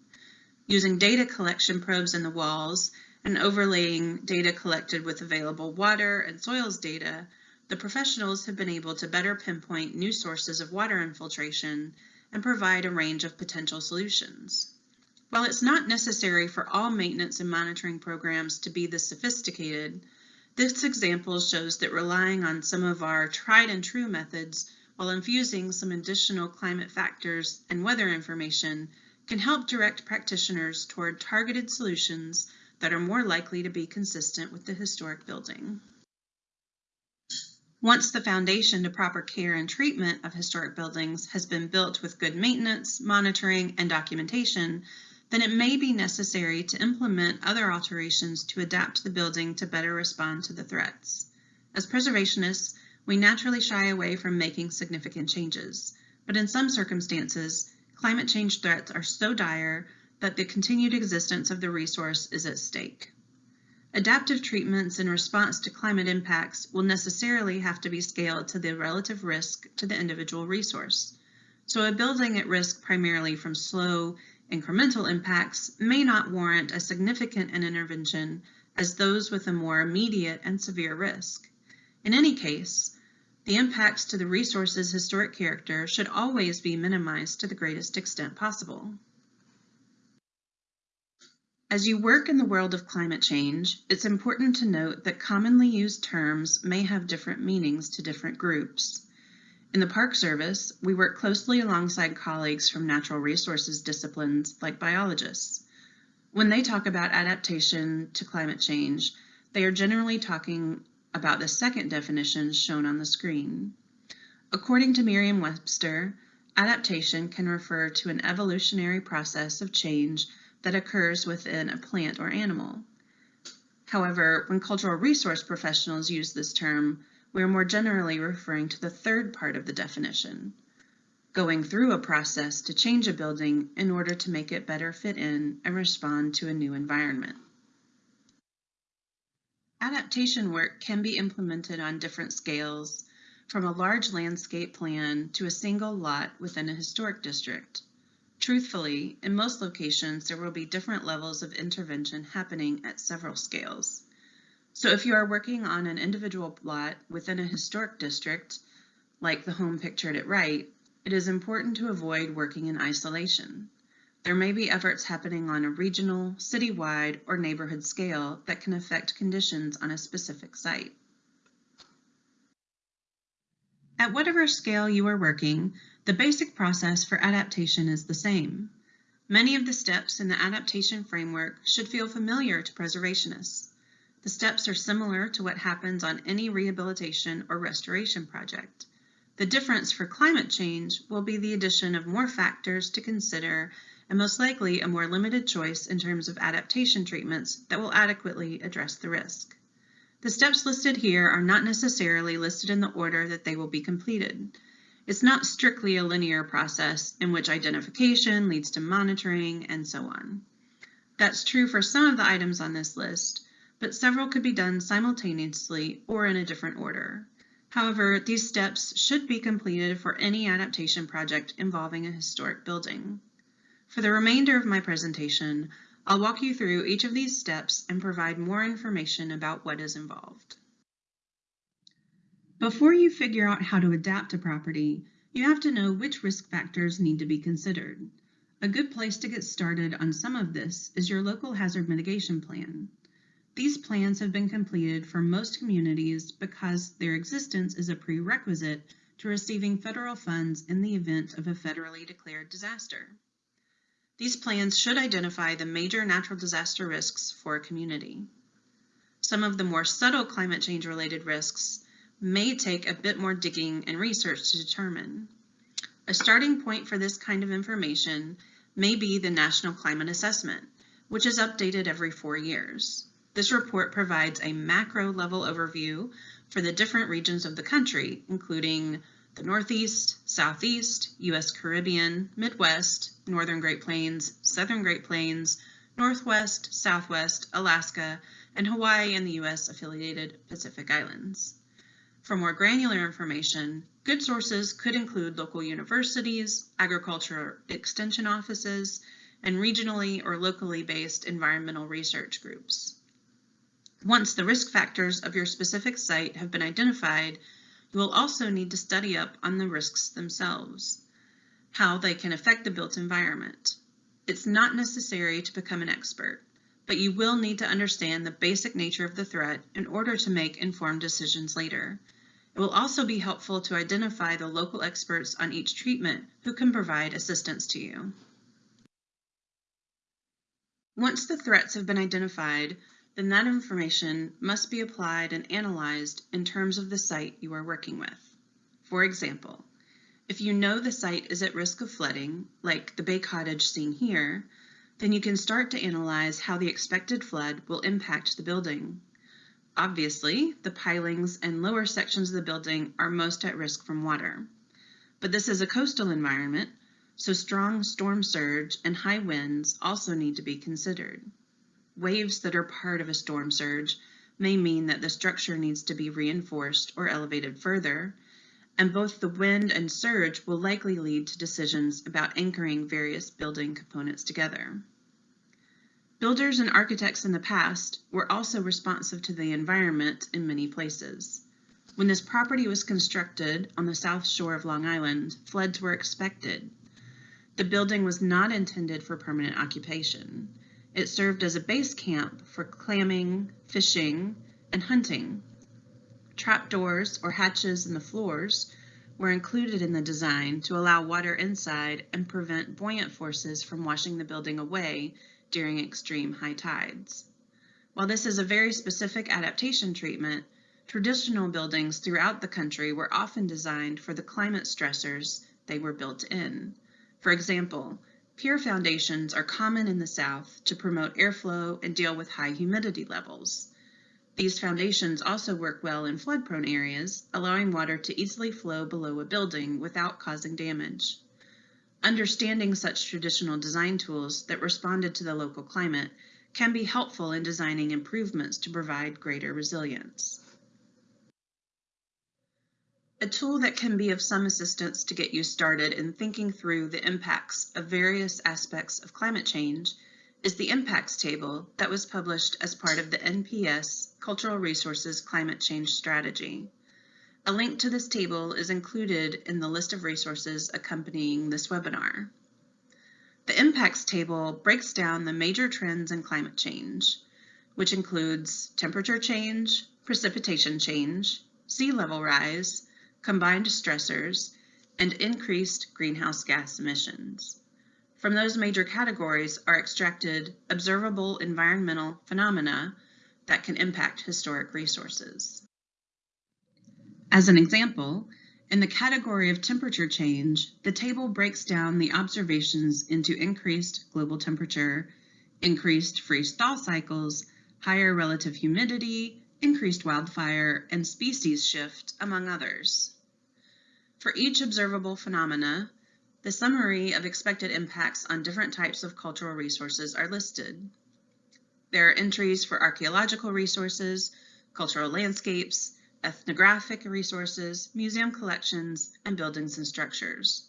Using data collection probes in the walls and overlaying data collected with available water and soils data, the professionals have been able to better pinpoint new sources of water infiltration and provide a range of potential solutions. While it's not necessary for all maintenance and monitoring programs to be this sophisticated, this example shows that relying on some of our tried and true methods while infusing some additional climate factors and weather information can help direct practitioners toward targeted solutions that are more likely to be consistent with the historic building. Once the foundation to proper care and treatment of historic buildings has been built with good maintenance, monitoring, and documentation, then it may be necessary to implement other alterations to adapt the building to better respond to the threats. As preservationists, we naturally shy away from making significant changes, but in some circumstances, climate change threats are so dire that the continued existence of the resource is at stake. Adaptive treatments in response to climate impacts will necessarily have to be scaled to the relative risk to the individual resource. So a building at risk primarily from slow, incremental impacts may not warrant as significant an intervention as those with a more immediate and severe risk. In any case, the impacts to the resource's historic character should always be minimized to the greatest extent possible. As you work in the world of climate change, it's important to note that commonly used terms may have different meanings to different groups. In the Park Service, we work closely alongside colleagues from natural resources disciplines like biologists. When they talk about adaptation to climate change, they are generally talking about the second definition shown on the screen. According to Merriam-Webster, adaptation can refer to an evolutionary process of change that occurs within a plant or animal. However, when cultural resource professionals use this term, we are more generally referring to the third part of the definition, going through a process to change a building in order to make it better fit in and respond to a new environment. Adaptation work can be implemented on different scales, from a large landscape plan to a single lot within a historic district. Truthfully, in most locations, there will be different levels of intervention happening at several scales. So if you are working on an individual lot within a historic district, like the home pictured at right, it is important to avoid working in isolation. There may be efforts happening on a regional, citywide, or neighborhood scale that can affect conditions on a specific site. At whatever scale you are working, the basic process for adaptation is the same. Many of the steps in the adaptation framework should feel familiar to preservationists. The steps are similar to what happens on any rehabilitation or restoration project. The difference for climate change will be the addition of more factors to consider and most likely a more limited choice in terms of adaptation treatments that will adequately address the risk. The steps listed here are not necessarily listed in the order that they will be completed. It's not strictly a linear process in which identification leads to monitoring and so on. That's true for some of the items on this list, but several could be done simultaneously or in a different order. However, these steps should be completed for any adaptation project involving a historic building. For the remainder of my presentation, I'll walk you through each of these steps and provide more information about what is involved. Before you figure out how to adapt a property, you have to know which risk factors need to be considered. A good place to get started on some of this is your local hazard mitigation plan. These plans have been completed for most communities because their existence is a prerequisite to receiving federal funds in the event of a federally declared disaster. These plans should identify the major natural disaster risks for a community. Some of the more subtle climate change related risks may take a bit more digging and research to determine. A starting point for this kind of information may be the National Climate Assessment, which is updated every four years. This report provides a macro level overview for the different regions of the country, including the Northeast, Southeast, U.S. Caribbean, Midwest, Northern Great Plains, Southern Great Plains, Northwest, Southwest, Alaska, and Hawaii and the U.S. affiliated Pacific Islands. For more granular information, good sources could include local universities, agriculture extension offices, and regionally or locally based environmental research groups. Once the risk factors of your specific site have been identified, you will also need to study up on the risks themselves, how they can affect the built environment. It's not necessary to become an expert, but you will need to understand the basic nature of the threat in order to make informed decisions later. It will also be helpful to identify the local experts on each treatment who can provide assistance to you. Once the threats have been identified, then that information must be applied and analyzed in terms of the site you are working with. For example, if you know the site is at risk of flooding, like the Bay Cottage seen here, then you can start to analyze how the expected flood will impact the building. Obviously, the pilings and lower sections of the building are most at risk from water. But this is a coastal environment, so strong storm surge and high winds also need to be considered. Waves that are part of a storm surge may mean that the structure needs to be reinforced or elevated further, and both the wind and surge will likely lead to decisions about anchoring various building components together. Builders and architects in the past were also responsive to the environment in many places. When this property was constructed on the south shore of Long Island, floods were expected. The building was not intended for permanent occupation. It served as a base camp for clamming, fishing, and hunting. Trapdoors or hatches in the floors were included in the design to allow water inside and prevent buoyant forces from washing the building away during extreme high tides. While this is a very specific adaptation treatment, traditional buildings throughout the country were often designed for the climate stressors they were built in. For example, pier foundations are common in the South to promote airflow and deal with high humidity levels. These foundations also work well in flood-prone areas, allowing water to easily flow below a building without causing damage. Understanding such traditional design tools that responded to the local climate can be helpful in designing improvements to provide greater resilience. A tool that can be of some assistance to get you started in thinking through the impacts of various aspects of climate change is the impacts table that was published as part of the NPS Cultural Resources Climate Change Strategy. A link to this table is included in the list of resources accompanying this webinar. The impacts table breaks down the major trends in climate change, which includes temperature change, precipitation change, sea level rise, combined stressors, and increased greenhouse gas emissions. From those major categories are extracted observable environmental phenomena that can impact historic resources. As an example, in the category of temperature change, the table breaks down the observations into increased global temperature, increased freeze-thaw cycles, higher relative humidity, increased wildfire, and species shift, among others. For each observable phenomena, the summary of expected impacts on different types of cultural resources are listed. There are entries for archaeological resources, cultural landscapes, ethnographic resources, museum collections, and buildings and structures.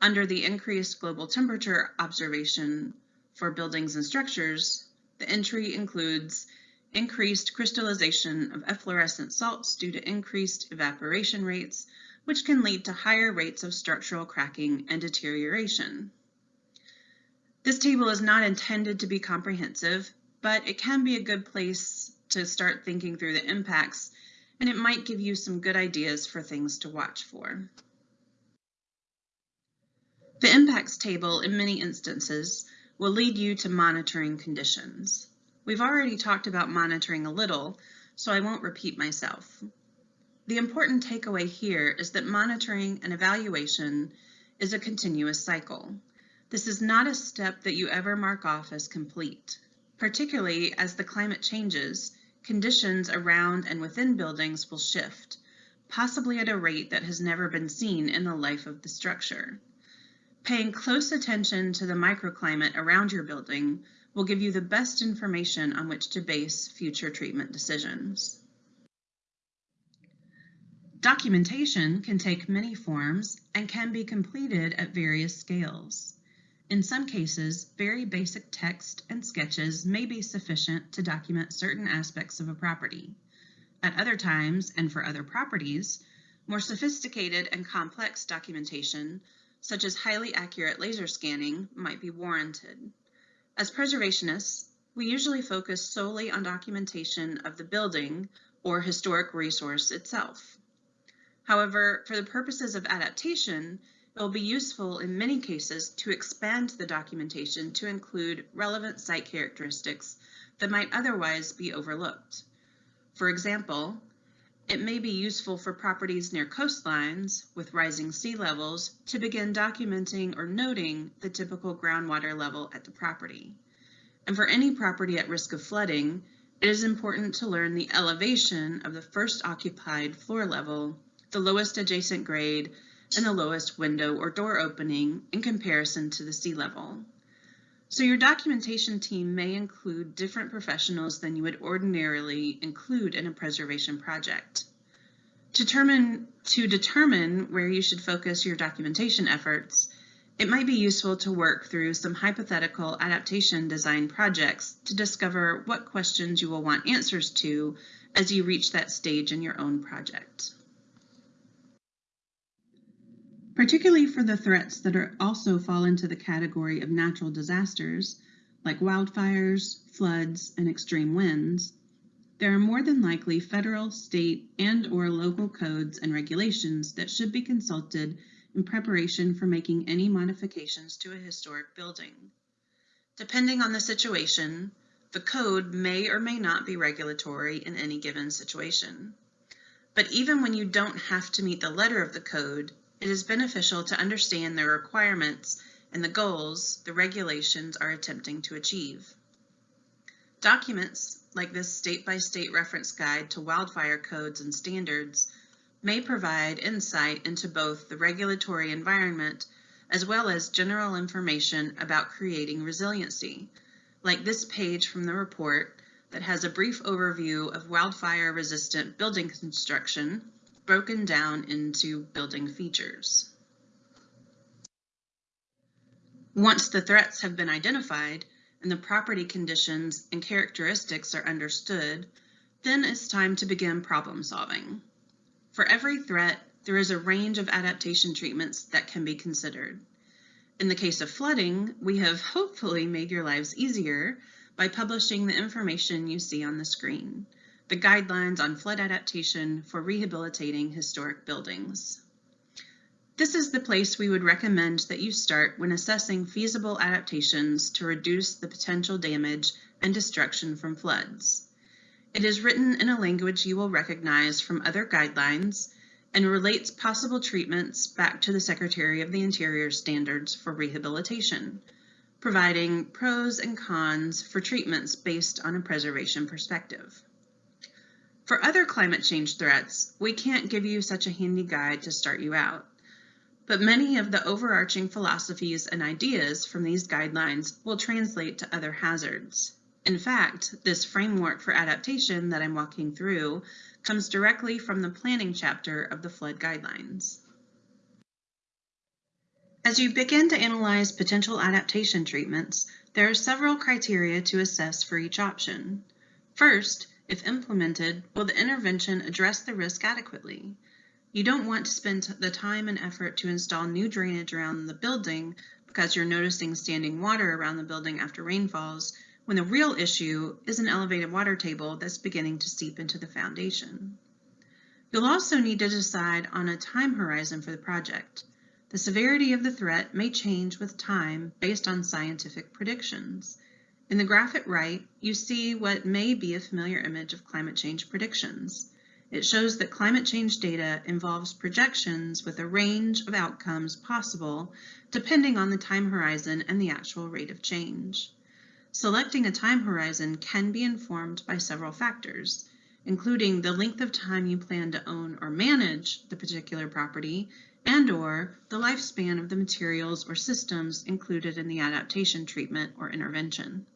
Under the increased global temperature observation for buildings and structures, the entry includes increased crystallization of efflorescent salts due to increased evaporation rates, which can lead to higher rates of structural cracking and deterioration. This table is not intended to be comprehensive, but it can be a good place to start thinking through the impacts, and it might give you some good ideas for things to watch for. The impacts table, in many instances, will lead you to monitoring conditions. We've already talked about monitoring a little, so I won't repeat myself. The important takeaway here is that monitoring and evaluation is a continuous cycle. This is not a step that you ever mark off as complete. Particularly as the climate changes, conditions around and within buildings will shift, possibly at a rate that has never been seen in the life of the structure. Paying close attention to the microclimate around your building will give you the best information on which to base future treatment decisions. Documentation can take many forms and can be completed at various scales. In some cases, very basic text and sketches may be sufficient to document certain aspects of a property. At other times, and for other properties, more sophisticated and complex documentation, such as highly accurate laser scanning, might be warranted. As preservationists, we usually focus solely on documentation of the building or historic resource itself. However, for the purposes of adaptation, it will be useful in many cases to expand the documentation to include relevant site characteristics that might otherwise be overlooked. For example, it may be useful for properties near coastlines with rising sea levels to begin documenting or noting the typical groundwater level at the property. And for any property at risk of flooding, it is important to learn the elevation of the first occupied floor level the lowest adjacent grade, and the lowest window or door opening in comparison to the sea level. So your documentation team may include different professionals than you would ordinarily include in a preservation project. Determine, to determine where you should focus your documentation efforts, it might be useful to work through some hypothetical adaptation design projects to discover what questions you will want answers to as you reach that stage in your own project. Particularly for the threats that are also fall into the category of natural disasters, like wildfires, floods, and extreme winds, there are more than likely federal, state, and or local codes and regulations that should be consulted in preparation for making any modifications to a historic building. Depending on the situation, the code may or may not be regulatory in any given situation. But even when you don't have to meet the letter of the code, it is beneficial to understand the requirements and the goals the regulations are attempting to achieve. Documents like this state-by-state reference guide to wildfire codes and standards may provide insight into both the regulatory environment as well as general information about creating resiliency, like this page from the report that has a brief overview of wildfire-resistant building construction broken down into building features. Once the threats have been identified and the property conditions and characteristics are understood, then it's time to begin problem solving. For every threat, there is a range of adaptation treatments that can be considered. In the case of flooding, we have hopefully made your lives easier by publishing the information you see on the screen, the guidelines on flood adaptation for rehabilitating historic buildings. This is the place we would recommend that you start when assessing feasible adaptations to reduce the potential damage and destruction from floods. It is written in a language you will recognize from other guidelines and relates possible treatments back to the Secretary of the Interior standards for rehabilitation, providing pros and cons for treatments based on a preservation perspective. For other climate change threats, we can't give you such a handy guide to start you out but many of the overarching philosophies and ideas from these guidelines will translate to other hazards. In fact, this framework for adaptation that I'm walking through comes directly from the planning chapter of the flood guidelines. As you begin to analyze potential adaptation treatments, there are several criteria to assess for each option. First, if implemented, will the intervention address the risk adequately? You don't want to spend the time and effort to install new drainage around the building because you're noticing standing water around the building after rainfalls, when the real issue is an elevated water table that's beginning to seep into the foundation. You'll also need to decide on a time horizon for the project. The severity of the threat may change with time based on scientific predictions. In the graph at right, you see what may be a familiar image of climate change predictions. It shows that climate change data involves projections with a range of outcomes possible depending on the time horizon and the actual rate of change. Selecting a time horizon can be informed by several factors, including the length of time you plan to own or manage the particular property and or the lifespan of the materials or systems included in the adaptation treatment or intervention.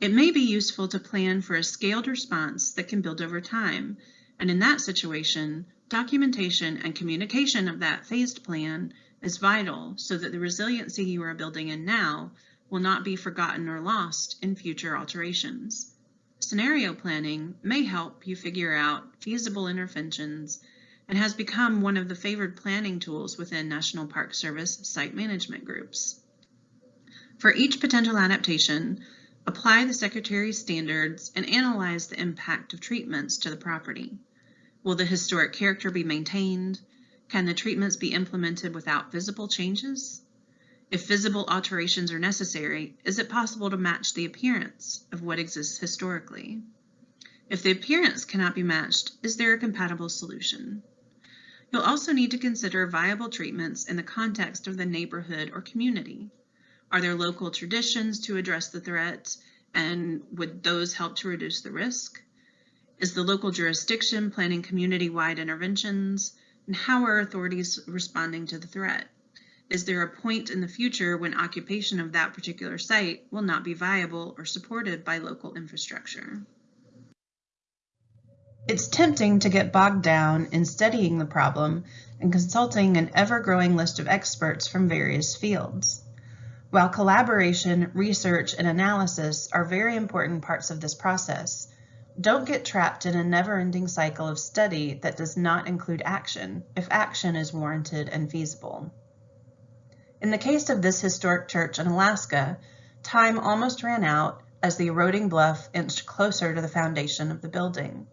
It may be useful to plan for a scaled response that can build over time and in that situation, documentation and communication of that phased plan is vital so that the resiliency you are building in now will not be forgotten or lost in future alterations. Scenario planning may help you figure out feasible interventions and has become one of the favored planning tools within National Park Service site management groups. For each potential adaptation, apply the Secretary's standards and analyze the impact of treatments to the property. Will the historic character be maintained? Can the treatments be implemented without visible changes? If visible alterations are necessary, is it possible to match the appearance of what exists historically? If the appearance cannot be matched, is there a compatible solution? You'll also need to consider viable treatments in the context of the neighborhood or community. Are there local traditions to address the threat, and would those help to reduce the risk? Is the local jurisdiction planning community-wide interventions? And how are authorities responding to the threat? Is there a point in the future when occupation of that particular site will not be viable or supported by local infrastructure? It's tempting to get bogged down in studying the problem and consulting an ever-growing list of experts from various fields. While collaboration, research, and analysis are very important parts of this process, don't get trapped in a never-ending cycle of study that does not include action, if action is warranted and feasible. In the case of this historic church in Alaska, time almost ran out as the eroding bluff inched closer to the foundation of the building.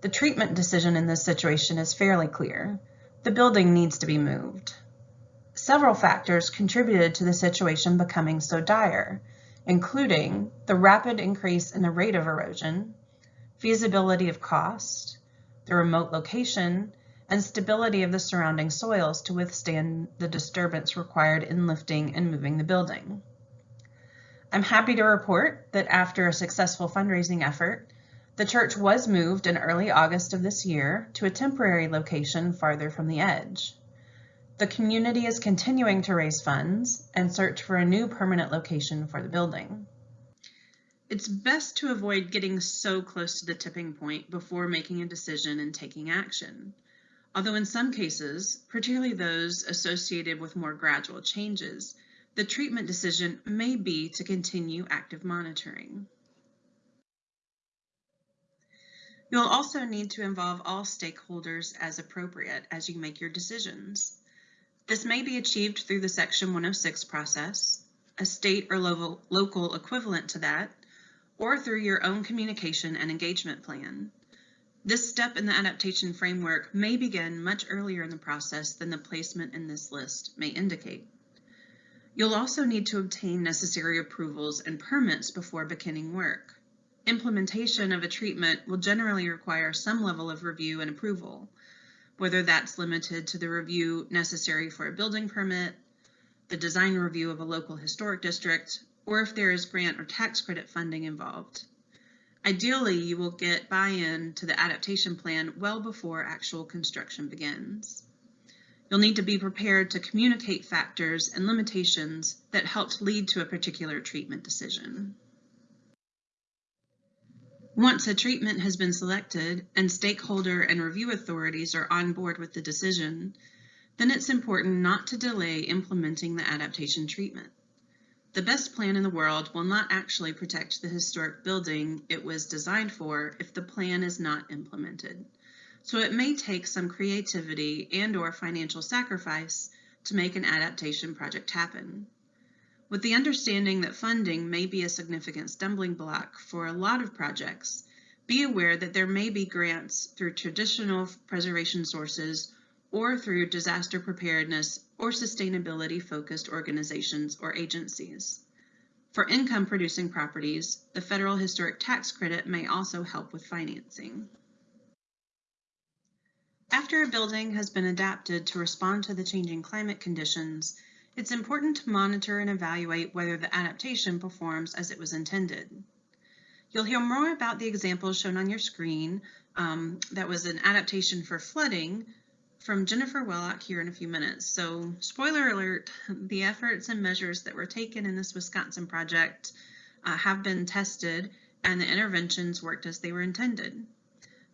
The treatment decision in this situation is fairly clear. The building needs to be moved. Several factors contributed to the situation becoming so dire, including the rapid increase in the rate of erosion, feasibility of cost, the remote location, and stability of the surrounding soils to withstand the disturbance required in lifting and moving the building. I'm happy to report that after a successful fundraising effort, the church was moved in early August of this year to a temporary location farther from the edge. The community is continuing to raise funds and search for a new permanent location for the building. It's best to avoid getting so close to the tipping point before making a decision and taking action. Although in some cases, particularly those associated with more gradual changes, the treatment decision may be to continue active monitoring. You'll also need to involve all stakeholders as appropriate as you make your decisions. This may be achieved through the Section 106 process, a state or local, local equivalent to that, or through your own communication and engagement plan. This step in the adaptation framework may begin much earlier in the process than the placement in this list may indicate. You'll also need to obtain necessary approvals and permits before beginning work. Implementation of a treatment will generally require some level of review and approval, whether that's limited to the review necessary for a building permit, the design review of a local historic district, or if there is grant or tax credit funding involved. Ideally, you will get buy-in to the adaptation plan well before actual construction begins. You'll need to be prepared to communicate factors and limitations that helped lead to a particular treatment decision. Once a treatment has been selected and stakeholder and review authorities are on board with the decision, then it's important not to delay implementing the adaptation treatment. The best plan in the world will not actually protect the historic building it was designed for if the plan is not implemented. So it may take some creativity and or financial sacrifice to make an adaptation project happen. With the understanding that funding may be a significant stumbling block for a lot of projects, be aware that there may be grants through traditional preservation sources or through disaster preparedness or sustainability focused organizations or agencies. For income producing properties, the federal historic tax credit may also help with financing. After a building has been adapted to respond to the changing climate conditions, it's important to monitor and evaluate whether the adaptation performs as it was intended. You'll hear more about the examples shown on your screen. Um, that was an adaptation for flooding from Jennifer Wellock here in a few minutes. So spoiler alert, the efforts and measures that were taken in this Wisconsin project uh, have been tested and the interventions worked as they were intended.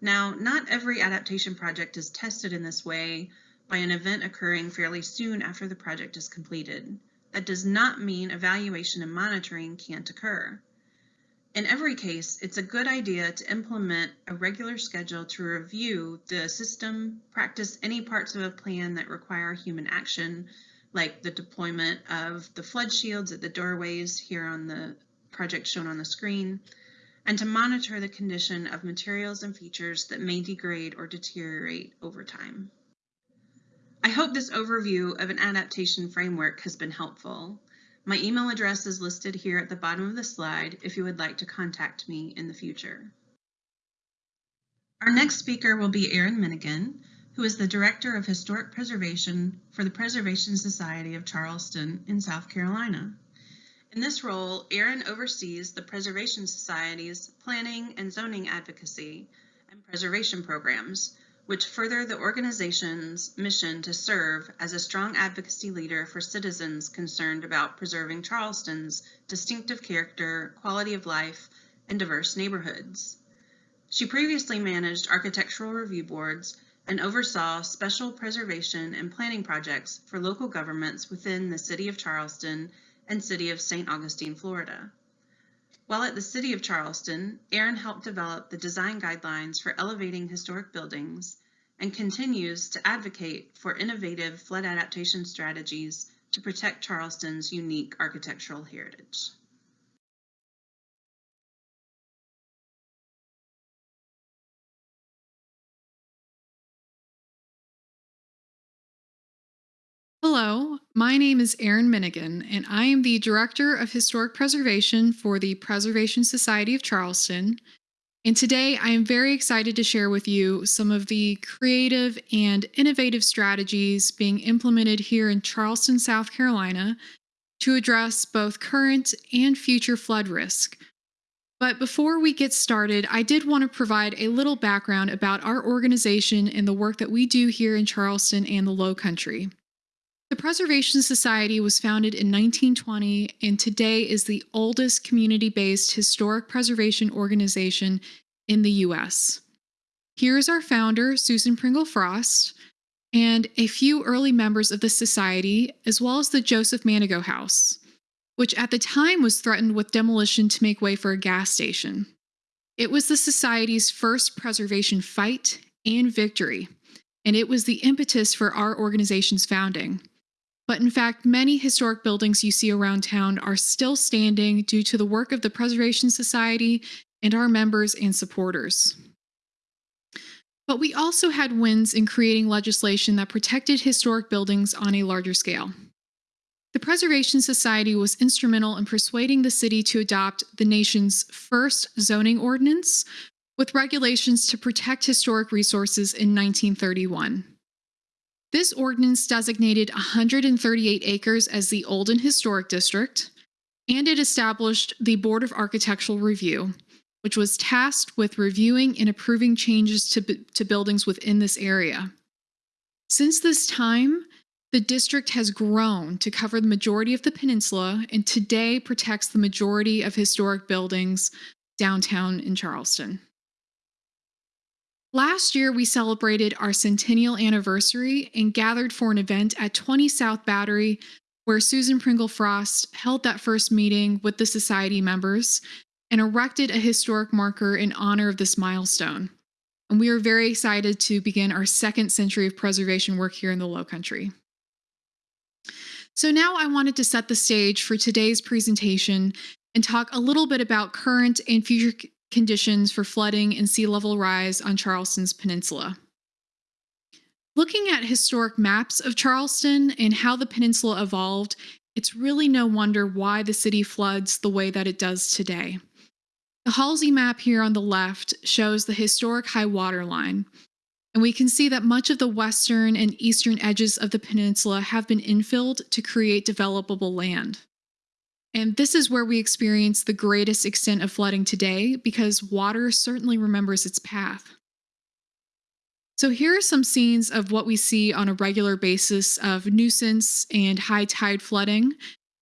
Now, not every adaptation project is tested in this way, by an event occurring fairly soon after the project is completed. That does not mean evaluation and monitoring can't occur. In every case, it's a good idea to implement a regular schedule to review the system, practice any parts of a plan that require human action, like the deployment of the flood shields at the doorways here on the project shown on the screen, and to monitor the condition of materials and features that may degrade or deteriorate over time. I hope this overview of an adaptation framework has been helpful. My email address is listed here at the bottom of the slide if you would like to contact me in the future. Our next speaker will be Erin Minnigan, who is the Director of Historic Preservation for the Preservation Society of Charleston in South Carolina. In this role, Erin oversees the Preservation Society's planning and zoning advocacy and preservation programs, which further the organization's mission to serve as a strong advocacy leader for citizens concerned about preserving Charleston's distinctive character, quality of life, and diverse neighborhoods. She previously managed architectural review boards and oversaw special preservation and planning projects for local governments within the City of Charleston and City of St. Augustine, Florida. While at the City of Charleston, Erin helped develop the design guidelines for elevating historic buildings and continues to advocate for innovative flood adaptation strategies to protect Charleston's unique architectural heritage. Hello, my name is Erin Minnigan, and I am the Director of Historic Preservation for the Preservation Society of Charleston. And today I am very excited to share with you some of the creative and innovative strategies being implemented here in Charleston, South Carolina to address both current and future flood risk. But before we get started, I did want to provide a little background about our organization and the work that we do here in Charleston and the Low Country. The Preservation Society was founded in 1920 and today is the oldest community based historic preservation organization in the U.S. Here is our founder, Susan Pringle Frost, and a few early members of the Society, as well as the Joseph Manigault House, which at the time was threatened with demolition to make way for a gas station. It was the Society's first preservation fight and victory, and it was the impetus for our organization's founding. But in fact, many historic buildings you see around town are still standing due to the work of the Preservation Society and our members and supporters. But we also had wins in creating legislation that protected historic buildings on a larger scale. The Preservation Society was instrumental in persuading the city to adopt the nation's first zoning ordinance with regulations to protect historic resources in 1931. This ordinance designated 138 acres as the Old and Historic District, and it established the Board of Architectural Review, which was tasked with reviewing and approving changes to, to buildings within this area. Since this time, the district has grown to cover the majority of the peninsula and today protects the majority of historic buildings downtown in Charleston. Last year, we celebrated our centennial anniversary and gathered for an event at 20 South Battery, where Susan Pringle Frost held that first meeting with the Society members and erected a historic marker in honor of this milestone. And we are very excited to begin our second century of preservation work here in the Low Country. So now I wanted to set the stage for today's presentation and talk a little bit about current and future conditions for flooding and sea level rise on Charleston's peninsula. Looking at historic maps of Charleston and how the peninsula evolved, it's really no wonder why the city floods the way that it does today. The Halsey map here on the left shows the historic high water line, and we can see that much of the western and eastern edges of the peninsula have been infilled to create developable land. And this is where we experience the greatest extent of flooding today because water certainly remembers its path. So here are some scenes of what we see on a regular basis of nuisance and high tide flooding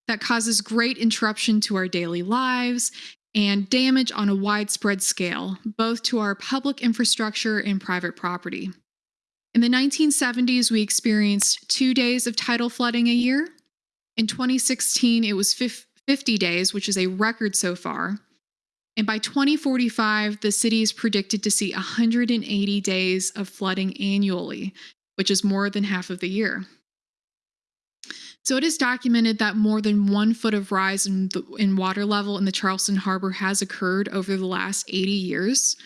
that causes great interruption to our daily lives and damage on a widespread scale, both to our public infrastructure and private property. In the 1970s, we experienced two days of tidal flooding a year. In 2016, it was 50 days, which is a record so far. And by 2045, the city is predicted to see 180 days of flooding annually, which is more than half of the year. So it is documented that more than one foot of rise in, the, in water level in the Charleston Harbor has occurred over the last 80 years.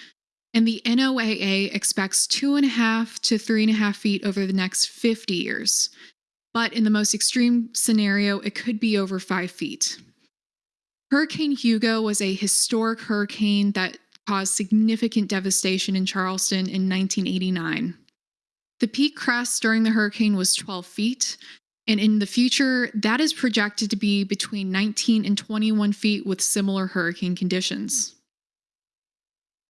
And the NOAA expects two and a half to three and a half feet over the next 50 years. But in the most extreme scenario, it could be over five feet. Hurricane Hugo was a historic hurricane that caused significant devastation in Charleston in 1989. The peak crest during the hurricane was 12 feet, and in the future, that is projected to be between 19 and 21 feet with similar hurricane conditions.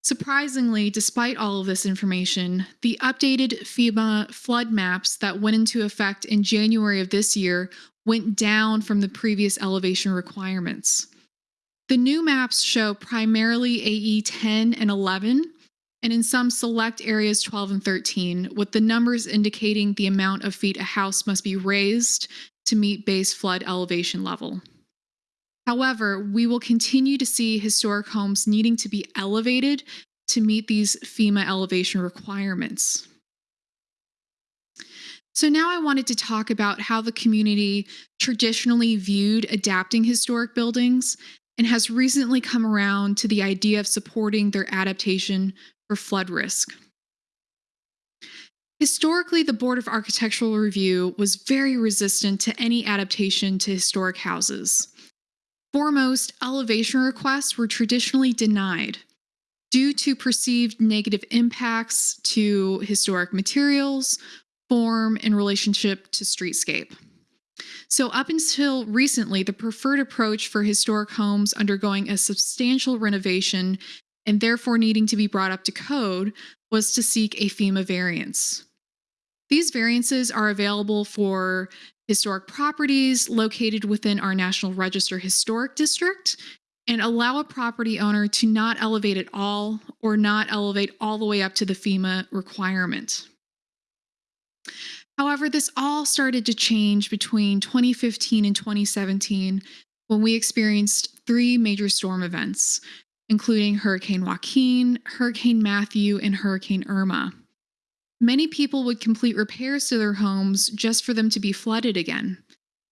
Surprisingly, despite all of this information, the updated FEMA flood maps that went into effect in January of this year went down from the previous elevation requirements. The new maps show primarily AE 10 and 11, and in some select areas 12 and 13, with the numbers indicating the amount of feet a house must be raised to meet base flood elevation level. However, we will continue to see historic homes needing to be elevated to meet these FEMA elevation requirements. So now I wanted to talk about how the community traditionally viewed adapting historic buildings and has recently come around to the idea of supporting their adaptation for flood risk. Historically, the Board of Architectural Review was very resistant to any adaptation to historic houses. Foremost, elevation requests were traditionally denied due to perceived negative impacts to historic materials, form, and relationship to streetscape. So, up until recently, the preferred approach for historic homes undergoing a substantial renovation and therefore needing to be brought up to code was to seek a FEMA variance. These variances are available for historic properties located within our National Register Historic District and allow a property owner to not elevate at all or not elevate all the way up to the FEMA requirement. However, this all started to change between 2015 and 2017 when we experienced three major storm events, including Hurricane Joaquin, Hurricane Matthew, and Hurricane Irma. Many people would complete repairs to their homes just for them to be flooded again.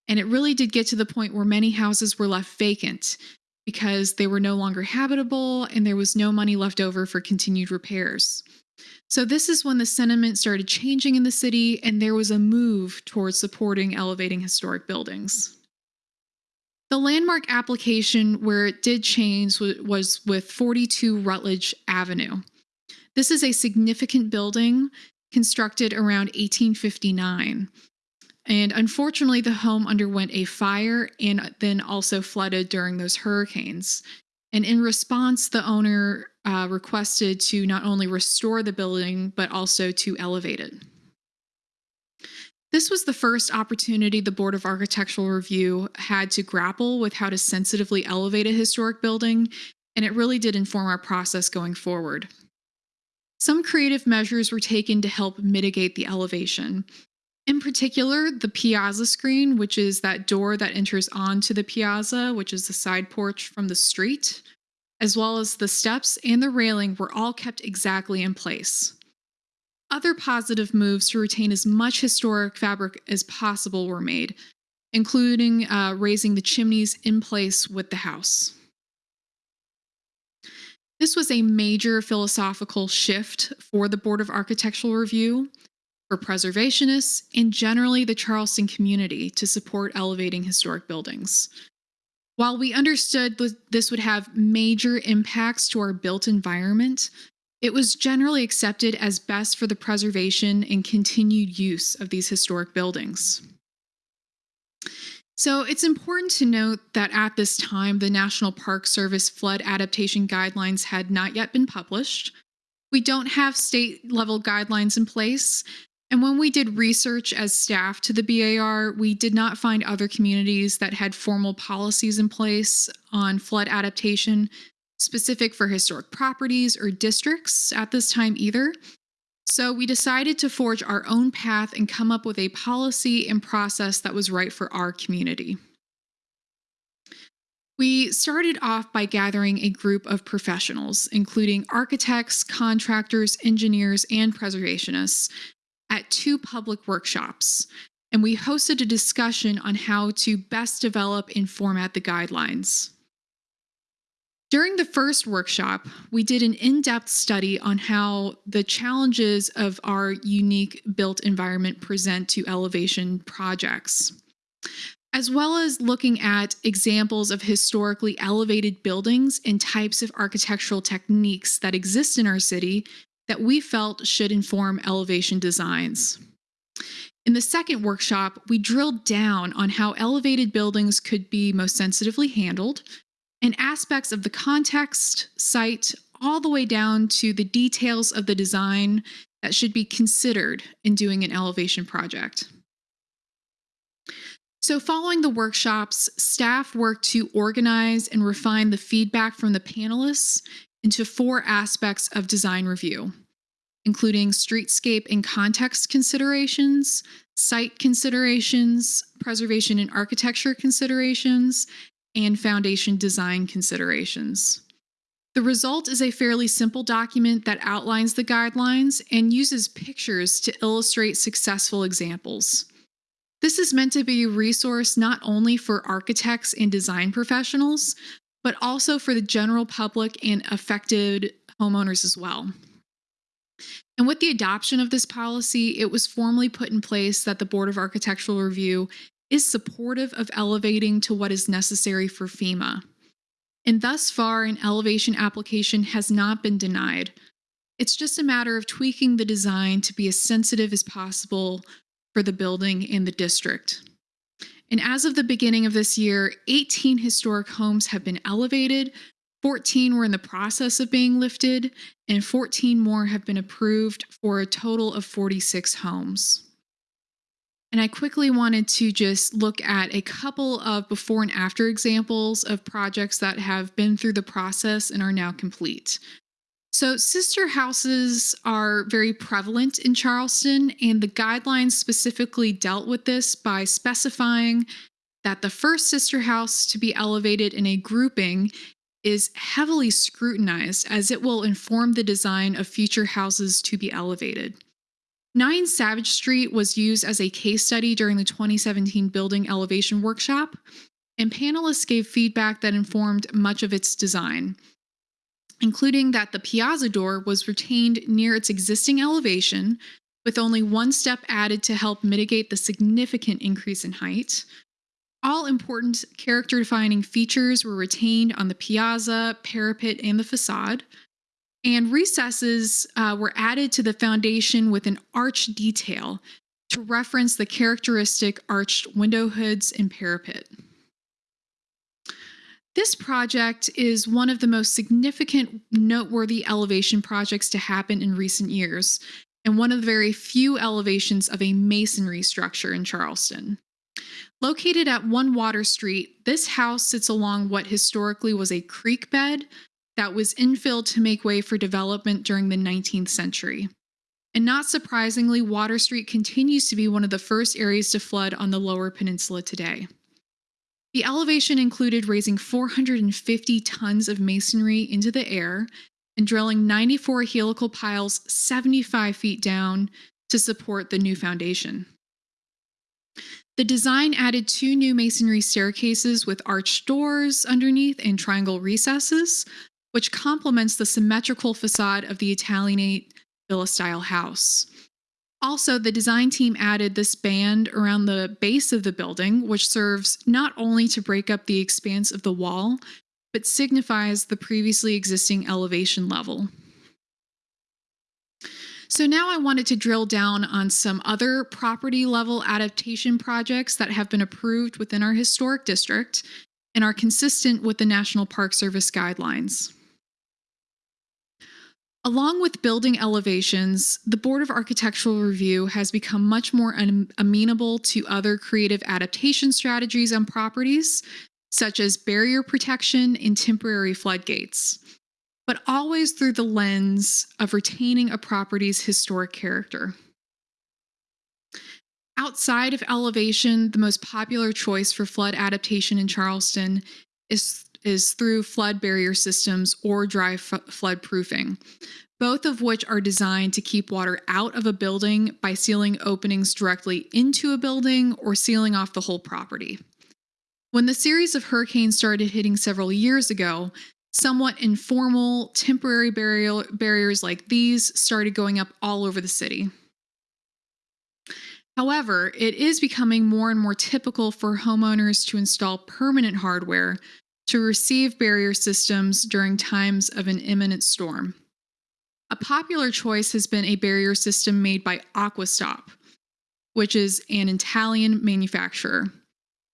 And it really did get to the point where many houses were left vacant because they were no longer habitable and there was no money left over for continued repairs. So, this is when the sentiment started changing in the city and there was a move towards supporting elevating historic buildings. The landmark application where it did change was with 42 Rutledge Avenue. This is a significant building constructed around 1859. And unfortunately, the home underwent a fire and then also flooded during those hurricanes. And in response, the owner uh, requested to not only restore the building, but also to elevate it. This was the first opportunity the Board of Architectural Review had to grapple with how to sensitively elevate a historic building, and it really did inform our process going forward. Some creative measures were taken to help mitigate the elevation. In particular, the piazza screen, which is that door that enters onto the piazza, which is the side porch from the street, as well as the steps and the railing were all kept exactly in place. Other positive moves to retain as much historic fabric as possible were made, including uh, raising the chimneys in place with the house. This was a major philosophical shift for the Board of Architectural Review, for preservationists, and generally the Charleston community to support elevating historic buildings. While we understood this would have major impacts to our built environment, it was generally accepted as best for the preservation and continued use of these historic buildings. So it's important to note that at this time, the National Park Service flood adaptation guidelines had not yet been published. We don't have state level guidelines in place. And when we did research as staff to the BAR, we did not find other communities that had formal policies in place on flood adaptation specific for historic properties or districts at this time either. So we decided to forge our own path and come up with a policy and process that was right for our community. We started off by gathering a group of professionals, including architects, contractors, engineers, and preservationists, at two public workshops. And we hosted a discussion on how to best develop and format the guidelines. During the first workshop, we did an in depth study on how the challenges of our unique built environment present to elevation projects, as well as looking at examples of historically elevated buildings and types of architectural techniques that exist in our city that we felt should inform elevation designs. In the second workshop, we drilled down on how elevated buildings could be most sensitively handled and aspects of the context, site, all the way down to the details of the design that should be considered in doing an elevation project. So, following the workshops, staff worked to organize and refine the feedback from the panelists into four aspects of design review, including streetscape and context considerations, site considerations, preservation and architecture considerations, and foundation design considerations. The result is a fairly simple document that outlines the guidelines and uses pictures to illustrate successful examples. This is meant to be a resource not only for architects and design professionals, but also for the general public and affected homeowners as well. And with the adoption of this policy, it was formally put in place that the Board of Architectural Review is supportive of elevating to what is necessary for FEMA. And thus far, an elevation application has not been denied. It's just a matter of tweaking the design to be as sensitive as possible for the building and the district. And as of the beginning of this year, 18 historic homes have been elevated, 14 were in the process of being lifted, and 14 more have been approved for a total of 46 homes. And I quickly wanted to just look at a couple of before and after examples of projects that have been through the process and are now complete. So, sister houses are very prevalent in Charleston, and the guidelines specifically dealt with this by specifying that the first sister house to be elevated in a grouping is heavily scrutinized as it will inform the design of future houses to be elevated. 9 Savage Street was used as a case study during the 2017 building elevation workshop, and panelists gave feedback that informed much of its design, including that the piazza door was retained near its existing elevation, with only one step added to help mitigate the significant increase in height. All important character defining features were retained on the piazza, parapet, and the facade. And recesses uh, were added to the foundation with an arch detail to reference the characteristic arched window hoods and parapet. This project is one of the most significant, noteworthy elevation projects to happen in recent years, and one of the very few elevations of a masonry structure in Charleston. Located at One Water Street, this house sits along what historically was a creek bed that was infilled to make way for development during the 19th century. And not surprisingly, Water Street continues to be one of the first areas to flood on the lower peninsula today. The elevation included raising 450 tons of masonry into the air and drilling 94 helical piles 75 feet down to support the new foundation. The design added two new masonry staircases with arched doors underneath and triangle recesses, which complements the symmetrical facade of the Italianate villa style house. Also, the design team added this band around the base of the building, which serves not only to break up the expanse of the wall, but signifies the previously existing elevation level. So now I wanted to drill down on some other property level adaptation projects that have been approved within our historic district and are consistent with the National Park Service guidelines. Along with building elevations, the Board of Architectural Review has become much more amenable to other creative adaptation strategies on properties, such as barrier protection and temporary floodgates, but always through the lens of retaining a property's historic character. Outside of elevation, the most popular choice for flood adaptation in Charleston is is through flood barrier systems or dry flood proofing, both of which are designed to keep water out of a building by sealing openings directly into a building or sealing off the whole property. When the series of hurricanes started hitting several years ago, somewhat informal temporary barrier, barriers like these started going up all over the city. However, it is becoming more and more typical for homeowners to install permanent hardware to receive barrier systems during times of an imminent storm. A popular choice has been a barrier system made by Aquastop, which is an Italian manufacturer.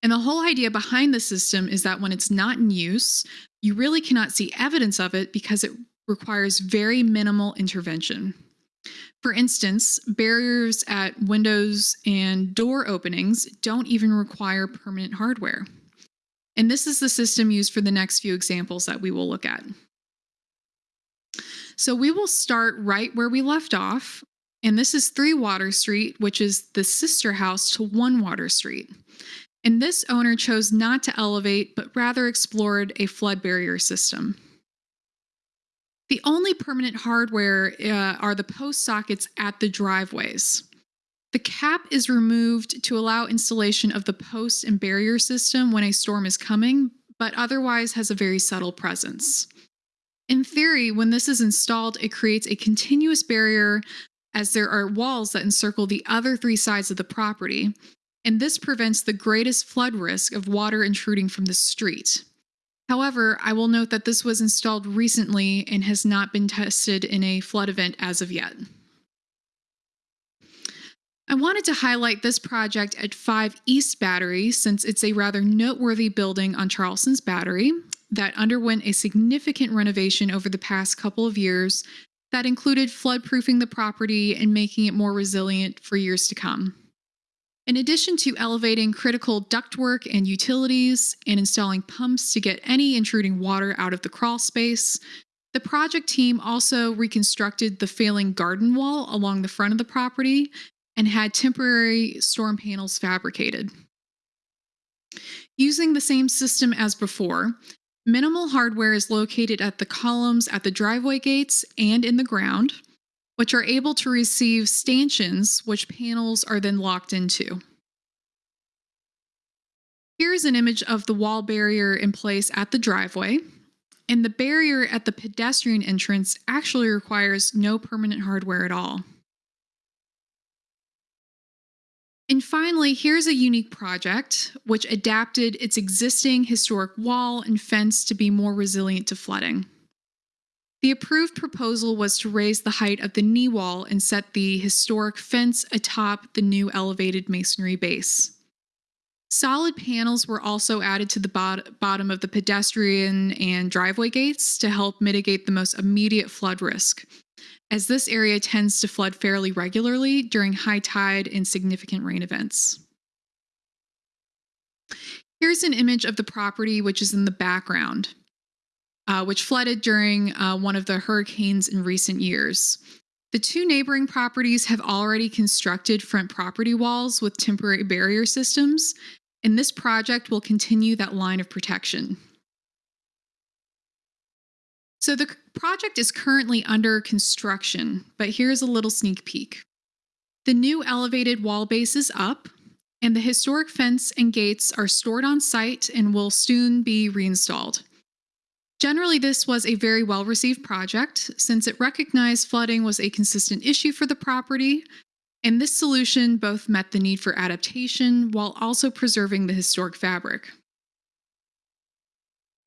And the whole idea behind the system is that when it's not in use, you really cannot see evidence of it because it requires very minimal intervention. For instance, barriers at windows and door openings don't even require permanent hardware. And this is the system used for the next few examples that we will look at. So we will start right where we left off. And this is 3 Water Street, which is the sister house to 1 Water Street. And this owner chose not to elevate, but rather explored a flood barrier system. The only permanent hardware uh, are the post sockets at the driveways. The cap is removed to allow installation of the post and barrier system when a storm is coming, but otherwise has a very subtle presence. In theory, when this is installed, it creates a continuous barrier as there are walls that encircle the other three sides of the property, and this prevents the greatest flood risk of water intruding from the street. However, I will note that this was installed recently and has not been tested in a flood event as of yet. I wanted to highlight this project at 5 East Battery since it's a rather noteworthy building on Charleston's Battery that underwent a significant renovation over the past couple of years that included floodproofing the property and making it more resilient for years to come. In addition to elevating critical ductwork and utilities and installing pumps to get any intruding water out of the crawl space, the project team also reconstructed the failing garden wall along the front of the property and had temporary storm panels fabricated. Using the same system as before, minimal hardware is located at the columns at the driveway gates and in the ground, which are able to receive stanchions, which panels are then locked into. Here's an image of the wall barrier in place at the driveway. And the barrier at the pedestrian entrance actually requires no permanent hardware at all. And finally, here's a unique project which adapted its existing historic wall and fence to be more resilient to flooding. The approved proposal was to raise the height of the knee wall and set the historic fence atop the new elevated masonry base. Solid panels were also added to the bot- bottom of the pedestrian and driveway gates to help mitigate the most immediate flood risk, as this area tends to flood fairly regularly during high tide and significant rain events. Here's an image of the property which is in the background, uh, which flooded during uh, one of the hurricanes in recent years. The two neighboring properties have already constructed front property walls with temporary barrier systems, and this project will continue that line of protection. So the project is currently under construction, but here's a little sneak peek. The new elevated wall base is up, and the historic fence and gates are stored on site and will soon be reinstalled. Generally, this was a very well received project since it recognized flooding was a consistent issue for the property, and this solution both met the need for adaptation while also preserving the historic fabric.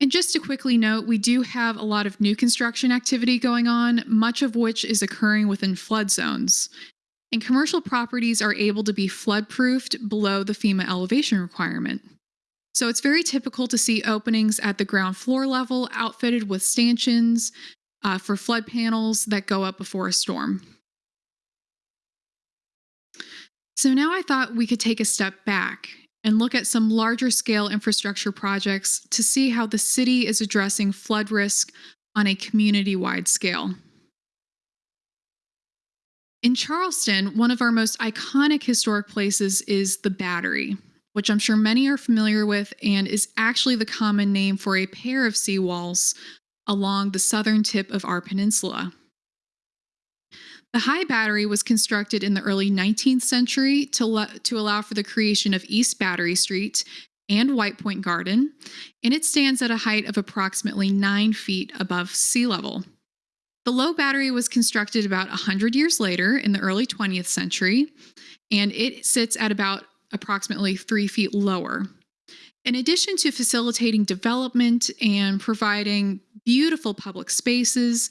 And just to quickly note, we do have a lot of new construction activity going on, much of which is occurring within flood zones. And commercial properties are able to be flood proofed below the FEMA elevation requirement. So it's very typical to see openings at the ground floor level outfitted with stanchions uh, for flood panels that go up before a storm. So now I thought we could take a step back and look at some larger scale infrastructure projects to see how the city is addressing flood risk on a community wide scale. In Charleston, one of our most iconic historic places is the Battery, which I'm sure many are familiar with and is actually the common name for a pair of seawalls along the southern tip of our peninsula. The High Battery was constructed in the early 19th century to, to allow for the creation of East Battery Street and White Point Garden, and it stands at a height of approximately nine feet above sea level. The Low Battery was constructed about 100 years later in the early 20th century, and it sits at about approximately three feet lower. In addition to facilitating development and providing beautiful public spaces,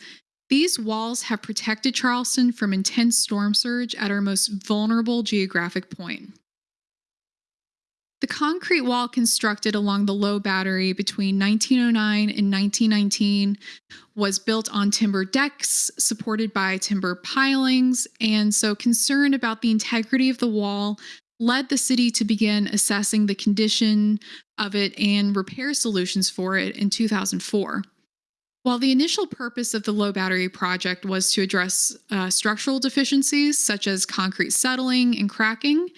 these walls have protected Charleston from intense storm surge at our most vulnerable geographic point. The concrete wall constructed along the low battery between 1909 and 1919 was built on timber decks supported by timber pilings, and so concern about the integrity of the wall led the city to begin assessing the condition of it and repair solutions for it in 2004. While the initial purpose of the low battery project was to address uh, structural deficiencies such as concrete settling and cracking,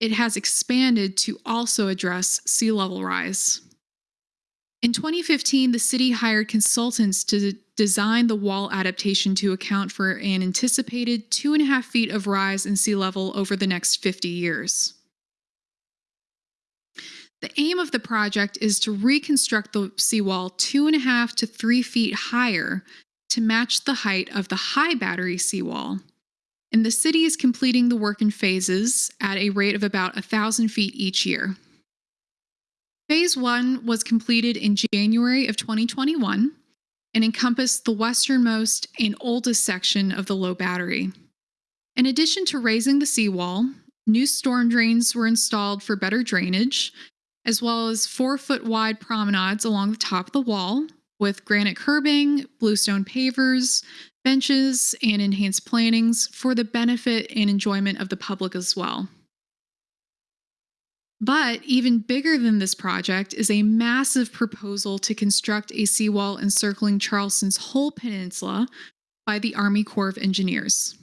it has expanded to also address sea level rise. In 2015, the city hired consultants to design the wall adaptation to account for an anticipated two and a half feet of rise in sea level over the next 50 years. The aim of the project is to reconstruct the seawall two and a half to three feet higher to match the height of the high battery seawall. And the city is completing the work in phases at a rate of about 1,000 feet each year. Phase one was completed in January of 2021 and encompassed the westernmost and oldest section of the low battery. In addition to raising the seawall, new storm drains were installed for better drainage, as well as four foot wide promenades along the top of the wall with granite curbing, bluestone pavers, benches, and enhanced plantings for the benefit and enjoyment of the public as well. But even bigger than this project is a massive proposal to construct a seawall encircling Charleston's whole peninsula by the Army Corps of Engineers.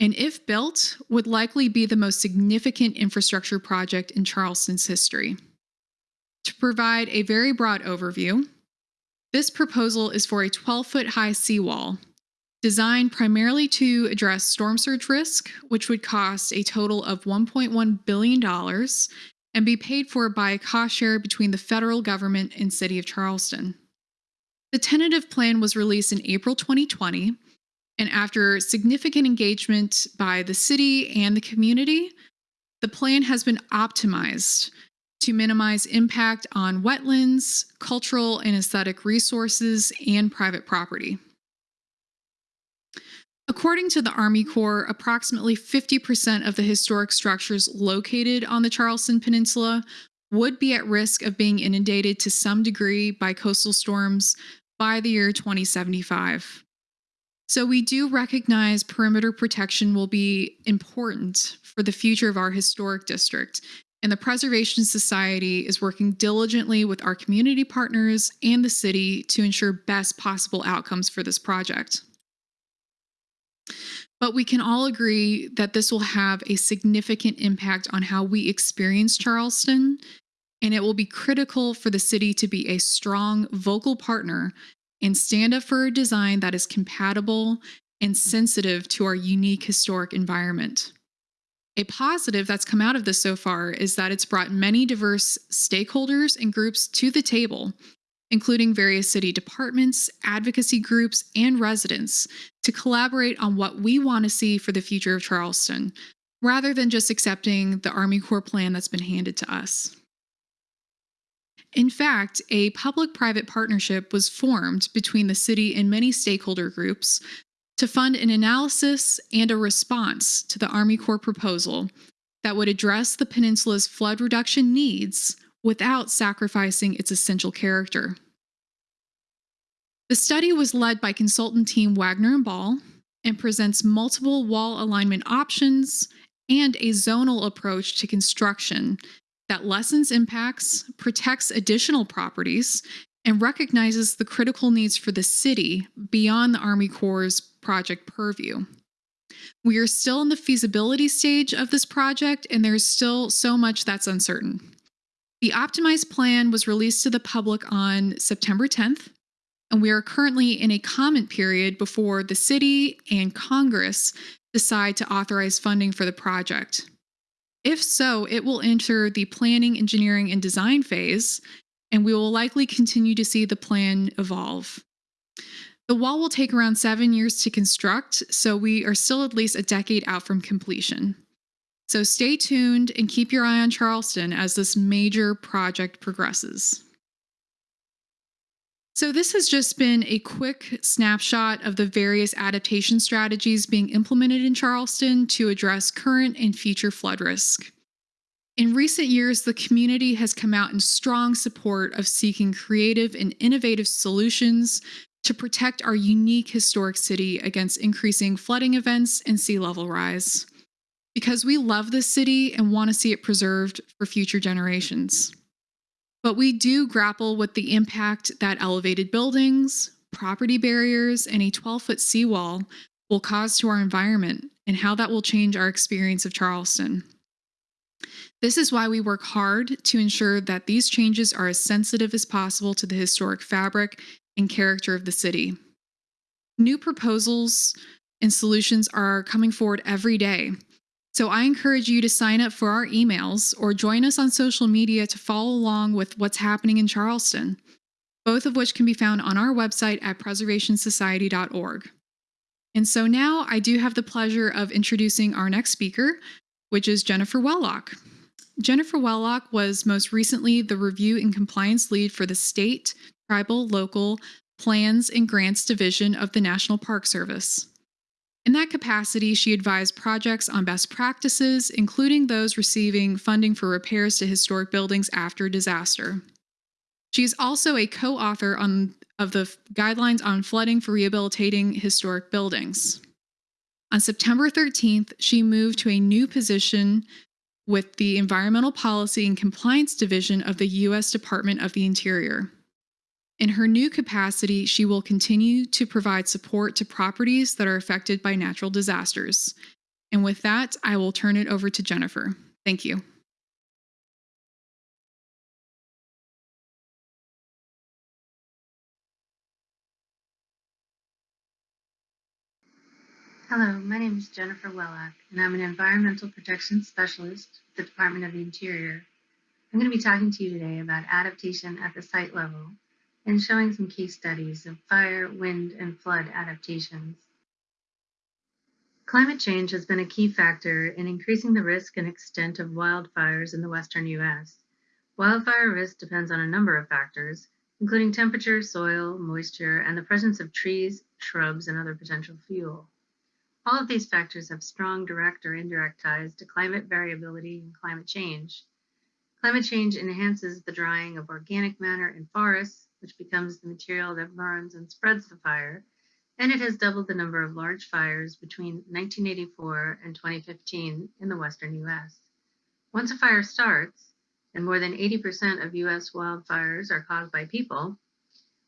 And if built, would likely be the most significant infrastructure project in Charleston's history. To provide a very broad overview, this proposal is for a 12 foot high seawall designed primarily to address storm surge risk, which would cost a total of $1.1 billion and be paid for by a cost share between the federal government and City of Charleston. The tentative plan was released in April 2020, and after significant engagement by the city and the community, the plan has been optimized to minimize impact on wetlands, cultural and aesthetic resources, and private property. According to the Army Corps, approximately 50% of the historic structures located on the Charleston Peninsula would be at risk of being inundated to some degree by coastal storms by the year 2075. So, we do recognize perimeter protection will be important for the future of our historic district. And the Preservation Society is working diligently with our community partners and the city to ensure best possible outcomes for this project. But we can all agree that this will have a significant impact on how we experience Charleston, and it will be critical for the city to be a strong, vocal partner and stand up for a design that is compatible and sensitive to our unique historic environment. A positive that's come out of this so far is that it's brought many diverse stakeholders and groups to the table including various city departments, advocacy groups, and residents, to collaborate on what we want to see for the future of Charleston, rather than just accepting the Army Corps plan that's been handed to us. In fact, a public private partnership was formed between the city and many stakeholder groups to fund an analysis and a response to the Army Corps proposal that would address the peninsula's flood reduction needs without sacrificing its essential character. The study was led by consultant team Waggonner and Ball and presents multiple wall alignment options and a zonal approach to construction that lessens impacts, protects additional properties, and recognizes the critical needs for the city beyond the Army Corps' project purview. We are still in the feasibility stage of this project, and there's still so much that's uncertain. The optimized plan was released to the public on September 10th, and we are currently in a comment period before the city and Congress decide to authorize funding for the project. If so, it will enter the planning, engineering, and design phase, and we will likely continue to see the plan evolve. The wall will take around seven years to construct, so we are still at least a decade out from completion. So stay tuned and keep your eye on Charleston as this major project progresses. So, this has just been a quick snapshot of the various adaptation strategies being implemented in Charleston to address current and future flood risk. In recent years, the community has come out in strong support of seeking creative and innovative solutions to protect our unique historic city against increasing flooding events and sea level rise because we love this city and want to see it preserved for future generations. But we do grapple with the impact that elevated buildings, property barriers and a 12 foot seawall will cause to our environment and how that will change our experience of Charleston. This is why we work hard to ensure that these changes are as sensitive as possible to the historic fabric and character of the city. New proposals and solutions are coming forward every day. So I encourage you to sign up for our emails or join us on social media to follow along with what's happening in Charleston, both of which can be found on our website at preservationsociety.org. And so now I do have the pleasure of introducing our next speaker, which is Jennifer Wellock. Jennifer Wellock was most recently the Review and Compliance Lead for the State, Tribal, Local, Plans and Grants Division of the National Park Service. In that capacity, she advised projects on best practices, including those receiving funding for repairs to historic buildings after disaster. She is also a co-author on, of the guidelines on flooding for rehabilitating historic buildings. On September 13th, she moved to a new position with the Environmental Policy and Compliance Division of the U.S. Department of the Interior. In her new capacity, she will continue to provide support to properties that are affected by natural disasters. And with that, I will turn it over to Jennifer. Thank you. Hello, my name is Jennifer Wellock, and I'm an environmental protection specialist at the Department of the Interior. I'm going to be talking to you today about adaptation at the site level and showing some case studies of fire, wind, and flood adaptations. Climate change has been a key factor in increasing the risk and extent of wildfires in the western U.S. Wildfire risk depends on a number of factors, including temperature, soil, moisture, and the presence of trees, shrubs, and other potential fuel. All of these factors have strong direct or indirect ties to climate variability and climate change. Climate change enhances the drying of organic matter in forests, which becomes the material that burns and spreads the fire, and it has doubled the number of large fires between 1984 and 2015 in the western US. Once a fire starts, and more than 80% of US wildfires are caused by people,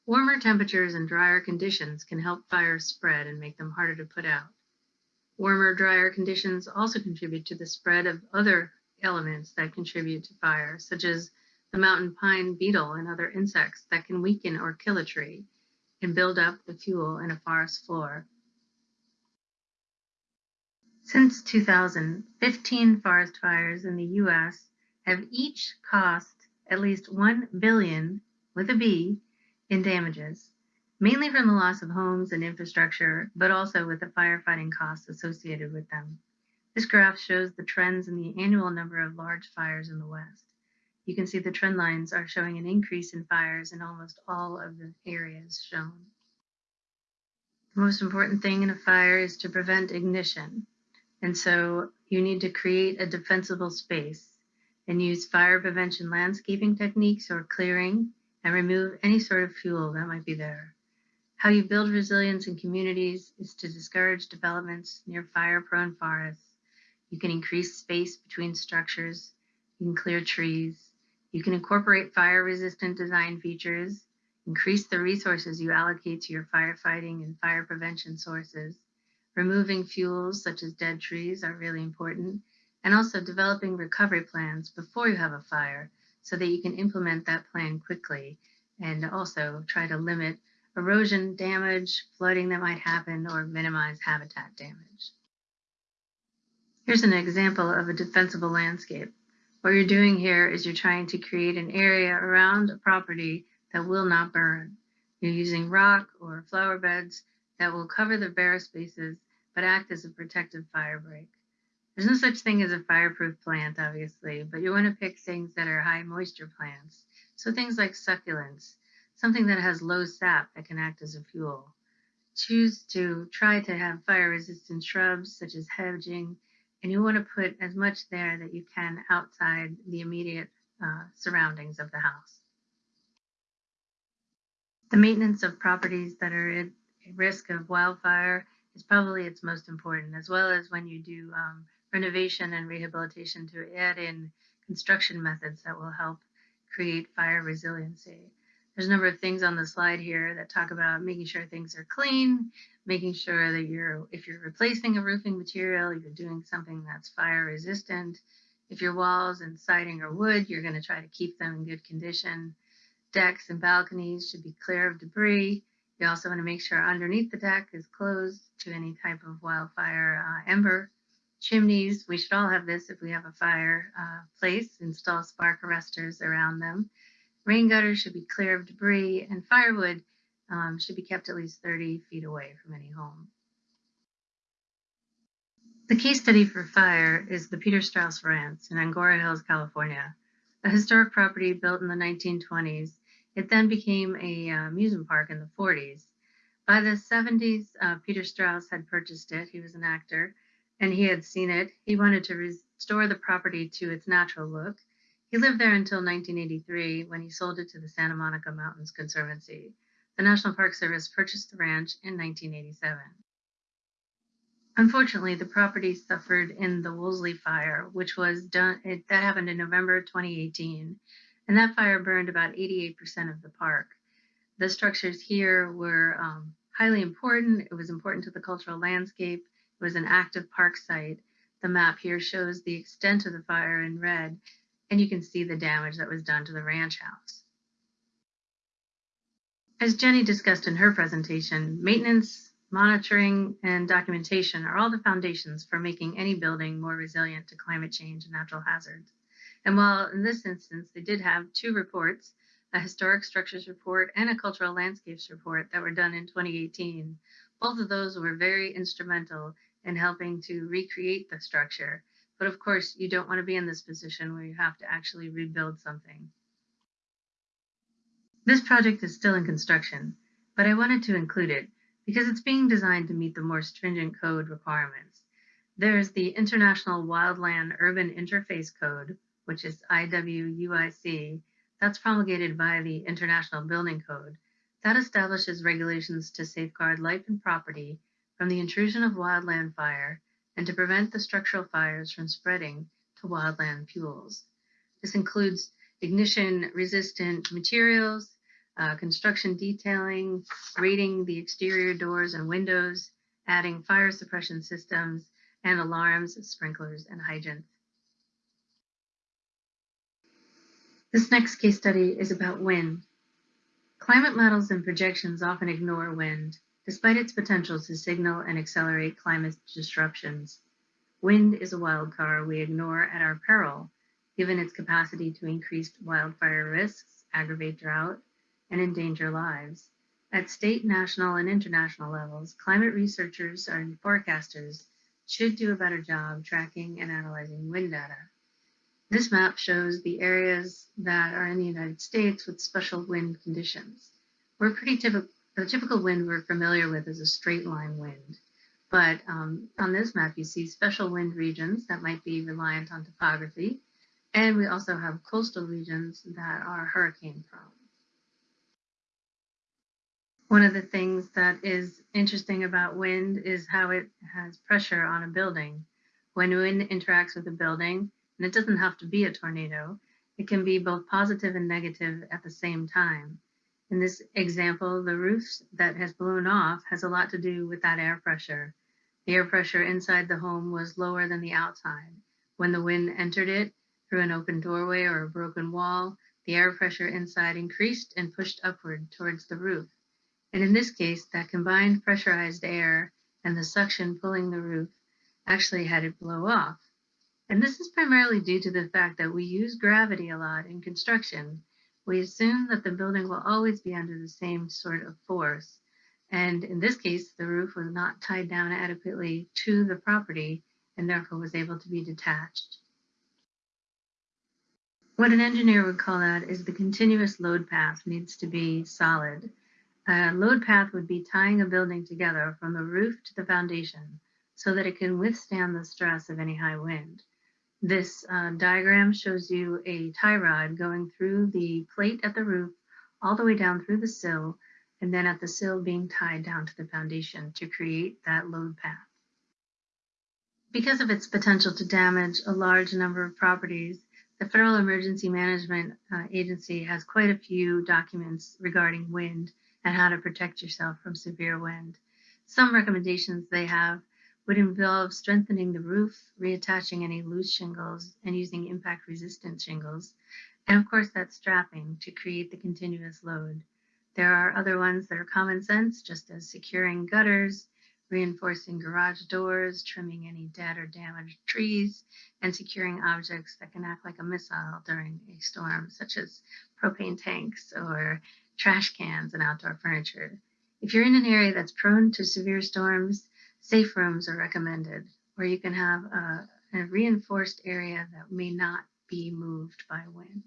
warmer temperatures and drier conditions can help fires spread and make them harder to put out. Warmer, drier conditions also contribute to the spread of other elements that contribute to fire, such as the mountain pine beetle and other insects that can weaken or kill a tree and build up the fuel in a forest floor. Since 2000, 15 forest fires in the US have each cost at least 1 billion with a B in damages, mainly from the loss of homes and infrastructure, but also with the firefighting costs associated with them. This graph shows the trends in the annual number of large fires in the West you can see the trend lines are showing an increase in fires in almost all of the areas shown. The most important thing in a fire is to prevent ignition. And so you need to create a defensible space and use fire prevention landscaping techniques or clearing and remove any sort of fuel that might be there. How you build resilience in communities is to discourage developments near fire prone forests. You can increase space between structures, you can clear trees, you can incorporate fire resistant design features, increase the resources you allocate to your firefighting and fire prevention sources. Removing fuels such as dead trees are really important, and also developing recovery plans before you have a fire so that you can implement that plan quickly and also try to limit erosion damage, flooding that might happen, or minimize habitat damage. Here's an example of a defensible landscape. What you're doing here is you're trying to create an area around a property that will not burn. You're using rock or flower beds that will cover the bare spaces but act as a protective fire break. There's no such thing as a fireproof plant, obviously, but you want to pick things that are high moisture plants. So things like succulents, something that has low sap that can act as a fuel. Choose to try to have fire resistant shrubs such as hedging and you want to put as much there that you can outside the immediate uh, surroundings of the house. The maintenance of properties that are at risk of wildfire is probably its most important, as well as when you do um, renovation and rehabilitation to add in construction methods that will help create fire resiliency. There's a number of things on the slide here that talk about making sure things are clean, making sure that you're, if you're replacing a roofing material, you're doing something that's fire resistant. If your walls and siding are wood, you're going to try to keep them in good condition. Decks and balconies should be clear of debris. You also want to make sure underneath the deck is closed to any type of wildfire uh, ember. Chimneys, we should all have this if we have a fire uh, place, install spark arresters around them. Rain gutters should be clear of debris, and firewood um, should be kept at least 30 feet away from any home. The case study for fire is the Peter Strauss Ranch in Agoura Hills, California, a historic property built in the 1920s. It then became a uh, amusement park in the 40s. By the 70s, uh, Peter Strauss had purchased it. He was an actor and he had seen it. He wanted to restore the property to its natural look. He lived there until 1983 when he sold it to the Santa Monica Mountains Conservancy. The National Park Service purchased the ranch in 1987. Unfortunately, the property suffered in the Woolsey fire, which was done, it, that happened in November 2018, and that fire burned about 88% of the park. The structures here were um, highly important. It was important to the cultural landscape. It was an active park site. The map here shows the extent of the fire in red, and you can see the damage that was done to the ranch house. As Jenny discussed in her presentation, maintenance, monitoring, and documentation are all the foundations for making any building more resilient to climate change and natural hazards. And while in this instance they did have two reports, a historic structures report and a cultural landscapes report that were done in 2018, both of those were very instrumental in helping to recreate the structure. But of course, you don't want to be in this position where you have to actually rebuild something. This project is still in construction, but I wanted to include it because it's being designed to meet the more stringent code requirements. There's the International Wildland Urban Interface Code, which is IWUIC, that's promulgated by the International Building Code. That establishes regulations to safeguard life and property from the intrusion of wildland fire and to prevent the structural fires from spreading to wildland fuels. This includes ignition resistant materials, uh, construction detailing, rating the exterior doors and windows, adding fire suppression systems, and alarms, sprinklers, and hydrants. This next case study is about wind. Climate models and projections often ignore wind, despite its potential to signal and accelerate climate disruptions. Wind is a wild card we ignore at our peril, given its capacity to increase wildfire risks, aggravate drought, and endanger lives. At state, national, and international levels, climate researchers and forecasters should do a better job tracking and analyzing wind data. This map shows the areas that are in the United States with special wind conditions. We're pretty typical, the typical wind we're familiar with is a straight line wind. But um, on this map, you see special wind regions that might be reliant on topography. And we also have coastal regions that are hurricane prone. One of the things that is interesting about wind is how it has pressure on a building. When wind interacts with a building, and it doesn't have to be a tornado, it can be both positive and negative at the same time. In this example, the roof that has blown off has a lot to do with that air pressure. The air pressure inside the home was lower than the outside. When the wind entered it through an open doorway or a broken wall, the air pressure inside increased and pushed upward towards the roof. And in this case, that combined pressurized air and the suction pulling the roof actually had it blow off. And this is primarily due to the fact that we use gravity a lot in construction. We assume that the building will always be under the same sort of force. And in this case, the roof was not tied down adequately to the property and therefore was able to be detached. What an engineer would call that is the continuous load path needs to be solid. A load path would be tying a building together from the roof to the foundation so that it can withstand the stress of any high wind. This uh, diagram shows you a tie rod going through the plate at the roof all the way down through the sill and then at the sill being tied down to the foundation to create that load path. Because of its potential to damage a large number of properties, The Federal Emergency Management uh, Agency has quite a few documents regarding wind and how to protect yourself from severe wind. Some recommendations they have would involve strengthening the roof, reattaching any loose shingles, and using impact resistant shingles. And of course, that's strapping to create the continuous load. There are other ones that are common sense, just as securing gutters, reinforcing garage doors, trimming any dead or damaged trees, and securing objects that can act like a missile during a storm, such as propane tanks or trash cans and outdoor furniture. If you're in an area that's prone to severe storms, safe rooms are recommended, where you can have a, a reinforced area that may not be moved by wind.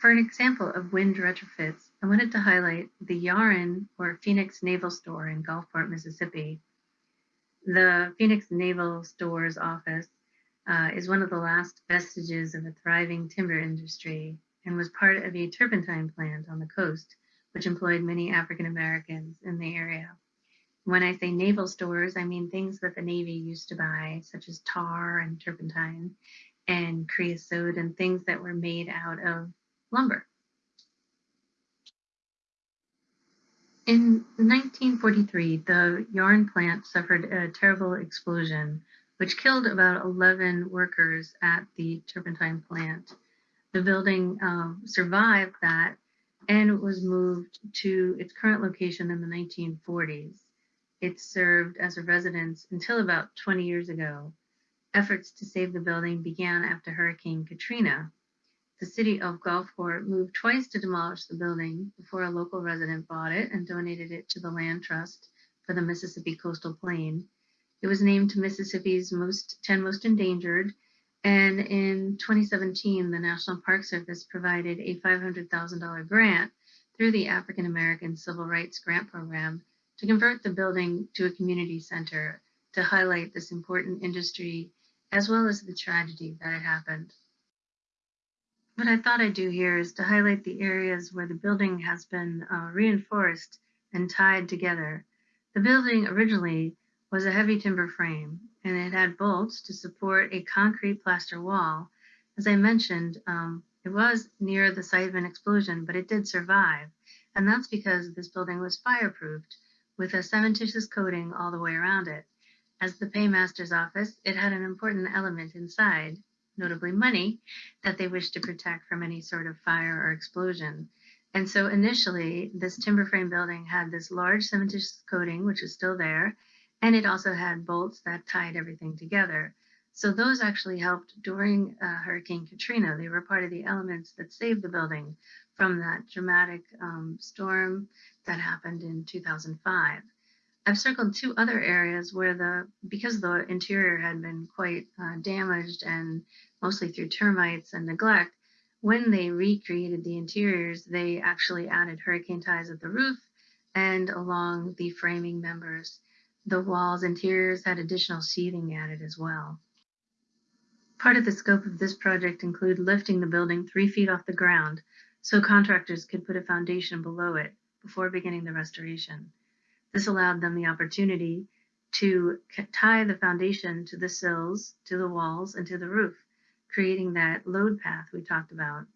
For an example of wind retrofits, I wanted to highlight the Yaryan or Phoenix Naval Store in Gulfport, Mississippi. The Phoenix Naval Store's office uh, is one of the last vestiges of a thriving timber industry and was part of a turpentine plant on the coast, which employed many African Americans in the area. When I say naval stores, I mean things that the Navy used to buy, such as tar and turpentine and creosote and things that were made out of lumber. In 1943, the Yaryan plant suffered a terrible explosion, which killed about 11 workers at the turpentine plant. The building um, survived that and was moved to its current location in the 1940s. It served as a residence until about 20 years ago. Efforts to save the building began after Hurricane Katrina, the city of Gulfport moved twice to demolish the building before a local resident bought it and donated it to the Land Trust for the Mississippi Coastal Plain. It was named Mississippi's most 10 most endangered, and in 2017, the National Park Service provided a $500,000 grant through the African American Civil Rights Grant Program to convert the building to a community center to highlight this important industry as well as the tragedy that had happened. What I thought I'd do here is to highlight the areas where the building has been uh, reinforced and tied together. The building originally was a heavy timber frame and it had bolts to support a concrete plaster wall. As I mentioned, um, it was near the site of an explosion, but it did survive. And that's because this building was fireproofed with a cementitious coating all the way around it. As the paymaster's office, it had an important element inside, notably money, that they wished to protect from any sort of fire or explosion. And so initially, this timber frame building had this large cementitious coating, which is still there, and it also had bolts that tied everything together. So those actually helped during uh, Hurricane Katrina. They were part of the elements that saved the building from that dramatic um, storm that happened in 2005. I've circled two other areas where the, because the interior had been quite uh, damaged and mostly through termites and neglect, when they recreated the interiors, they actually added hurricane ties at the roof and along the framing members. The walls interiors had additional sheathing added as well. Part of the scope of this project include lifting the building three feet off the ground so contractors could put a foundation below it before beginning the restoration. This allowed them the opportunity to tie the foundation to the sills, to the walls, and to the roof, creating that load path we talked about.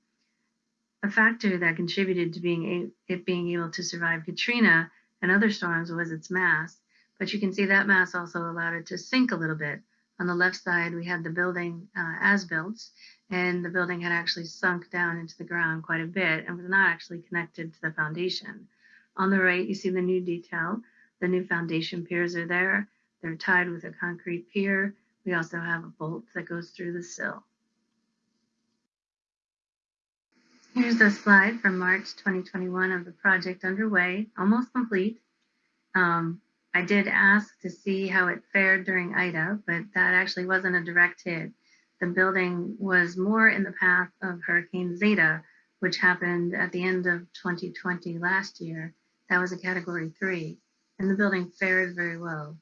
A factor that contributed to being it being able to survive Katrina and other storms was its mass, but you can see that mass also allowed it to sink a little bit. On the left side, we had the building uh, as built, and the building had actually sunk down into the ground quite a bit and was not actually connected to the foundation. On the right, you see the new detail. The new foundation piers are there. They're tied with a concrete pier. We also have a bolt that goes through the sill. Here's a slide from March 2021 of the project underway, almost complete. Um, I did ask to see how it fared during Ida, but that actually wasn't a direct hit. The building was more in the path of Hurricane Zeta, which happened at the end of 2020 last year. That was a category three, and the building fared very well.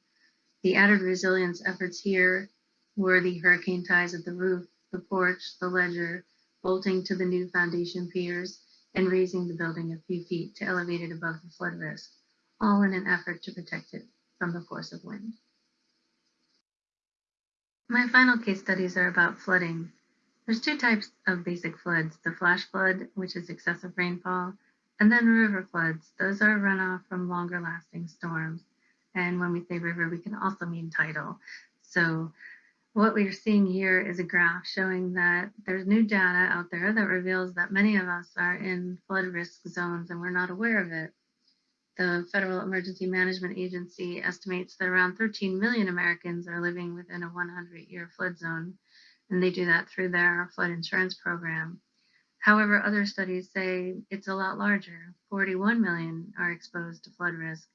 The added resilience efforts here were the hurricane ties at the roof, the porch, the ledger, bolting to the new foundation piers, and raising the building a few feet to elevate it above the flood risk, all in an effort to protect it from the force of wind. My final case studies are about flooding. There's two types of basic floods, the flash flood, which is excessive rainfall, and then river floods. Those are runoff from longer lasting storms. And when we say river, we can also mean tidal. So what we're seeing here is a graph showing that there's new data out there that reveals that many of us are in flood risk zones and we're not aware of it. The Federal Emergency Management Agency estimates that around 13 million Americans are living within a 100 year flood zone, and they do that through their flood insurance program. However, other studies say it's a lot larger 41 million are exposed to flood risk.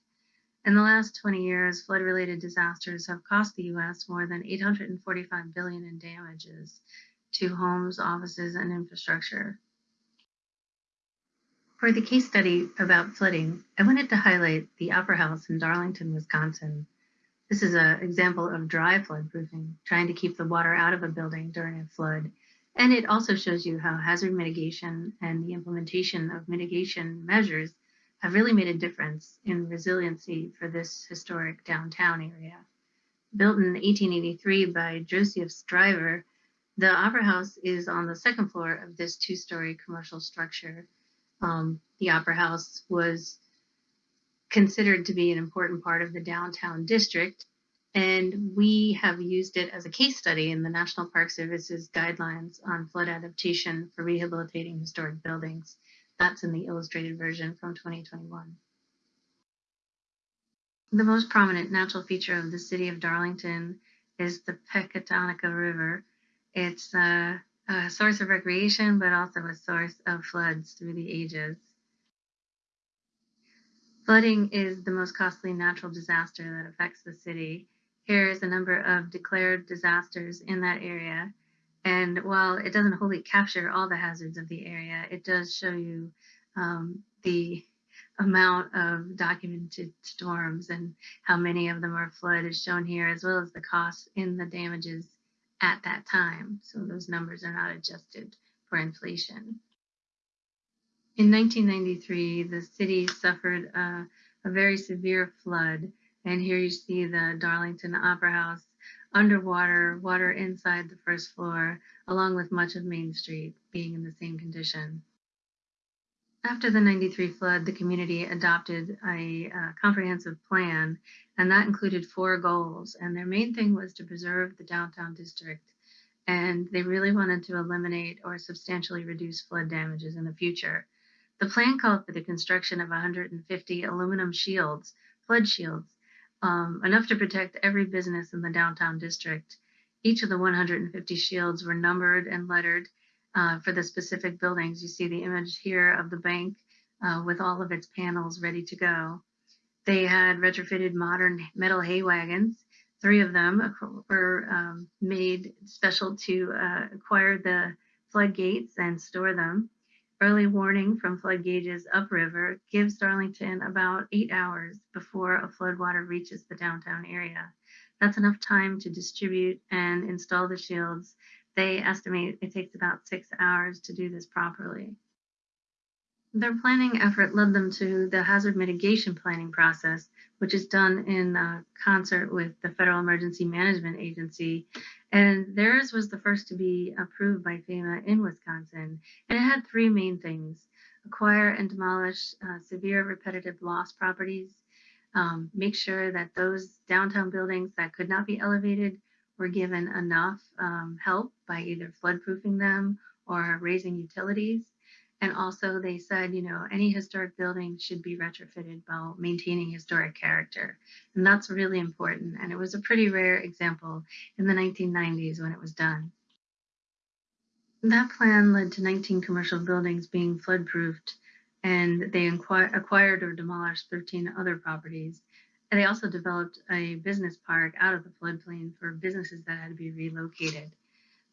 In the last 20 years, flood related disasters have cost the US more than 845 billion in damages to homes, offices, and infrastructure. For the case study about flooding, I wanted to highlight the Opera House in Darlington, Wisconsin. This is an example of dry flood proofing, trying to keep the water out of a building during a flood. And it also shows you how hazard mitigation and the implementation of mitigation measures have really made a difference in resiliency for this historic downtown area. Built in 1883 by Joseph Driver, the Opera House is on the second floor of this two story commercial structure um, the Opera House was considered to be an important part of the downtown district. And we have used it as a case study in the National Park Service's guidelines on flood adaptation for rehabilitating historic buildings. That's in the illustrated version from 2021. The most prominent natural feature of the city of Darlington is the Pecatonica River. It's uh, a source of recreation, but also a source of floods through the ages. Flooding is the most costly natural disaster that affects the city. Here is a number of declared disasters in that area. And while it doesn't wholly capture all the hazards of the area, it does show you um, the amount of documented storms and how many of them are flood is shown here, as well as the cost in the damages at that time. So those numbers are not adjusted for inflation. In 1993, the city suffered a, a very severe flood. And here you see the Darlington Opera House underwater, water inside the first floor, along with much of Main Street being in the same condition. After the 93 flood, the community adopted a, a, comprehensive plan, and that included four goals. And their main thing was to preserve the downtown district. And they really wanted to eliminate or substantially reduce flood damages in the future. The plan called for the construction of 150 aluminum shields, flood shields, um, enough to protect every business in the downtown district. Each of the 150 shields were numbered and lettered uh, for the specific buildings. You see the image here of the bank uh, with all of its panels ready to go. They had retrofitted modern metal hay wagons. Three of them were um, made special to uh, acquire the floodgates and store them. Early warning from flood gauges upriver gives Darlington about eight hours before a floodwater reaches the downtown area. That's enough time to distribute and install the shields they estimate it takes about six hours to do this properly. Their planning effort led them to the hazard mitigation planning process, which is done in uh, concert with the Federal Emergency Management Agency. And theirs was the first to be approved by FEMA in Wisconsin. And it had three main things acquire and demolish uh, severe repetitive loss properties, um, make sure that those downtown buildings that could not be elevated were given enough um, help by either floodproofing them or raising utilities. And also they said, you know, any historic building should be retrofitted while maintaining historic character. And that's really important. And it was a pretty rare example in the 1990s when it was done. That plan led to 19 commercial buildings being floodproofed and they acquired or demolished 13 other properties. And they also developed a business park out of the floodplain for businesses that had to be relocated.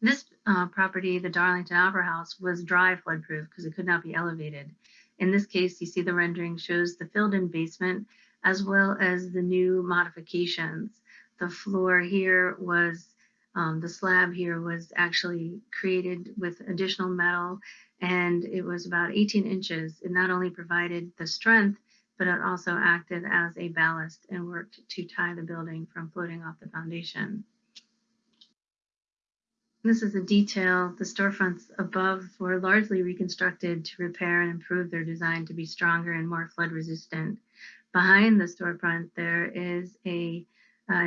This uh, property, the Darlington Opera House, was dry floodproof because it could not be elevated. In this case, you see the rendering shows the filled-in basement as well as the new modifications. The floor here was, um, the slab here was actually created with additional metal and it was about 18 inches. It not only provided the strength, but it also acted as a ballast and worked to tie the building from floating off the foundation. This is a detail. The storefronts above were largely reconstructed to repair and improve their design to be stronger and more flood resistant. Behind the storefront, there is a,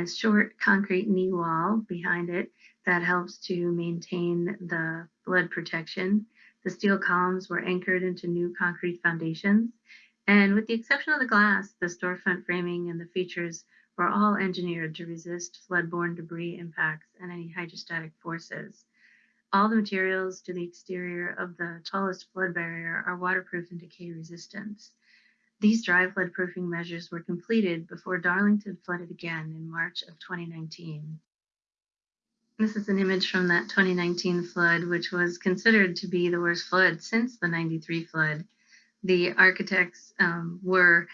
short concrete knee wall behind it that helps to maintain the flood protection. The steel columns were anchored into new concrete foundations. And with the exception of the glass, the storefront framing and the features were all engineered to resist flood-borne debris impacts and any hydrostatic forces. All the materials to the exterior of the tallest flood barrier are waterproof and decay resistant. These dry flood proofing measures were completed before Darlington flooded again in March of 2019. This is an image from that 2019 flood, which was considered to be the worst flood since the 93 flood. The architects um, were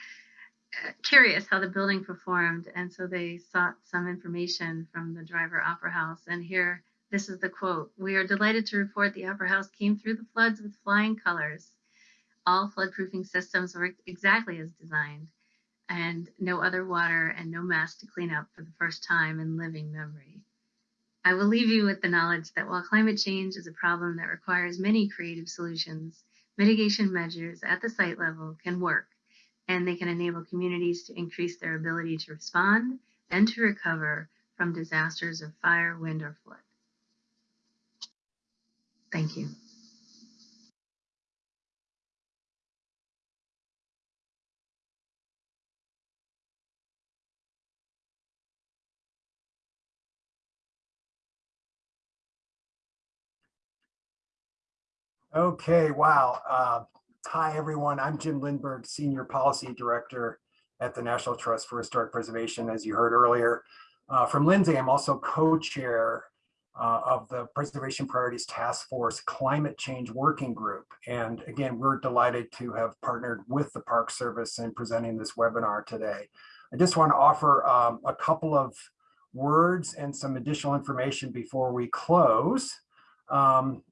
curious how the building performed, and so they sought some information from the Driver Opera House. And here, this is the quote We are delighted to report the Opera House came through the floods with flying colors. All floodproofing systems worked exactly as designed, and no other water and no mess to clean up for the first time in living memory. I will leave you with the knowledge that while climate change is a problem that requires many creative solutions, mitigation measures at the site level can work and they can enable communities to increase their ability to respond and to recover from disasters of fire, wind, or flood. Thank you. Okay, wow. Uh, hi, everyone. I'm Jim Lindberg, Senior Policy Director at the National Trust for Historic Preservation, as you heard earlier. Uh, from Lindsay, I'm also co-chair uh, of the Preservation Priorities Task Force Climate Change Working Group. And again, we're delighted to have partnered with the Park Service in presenting this webinar today. I just want to offer um, a couple of words and some additional information before we close. Um,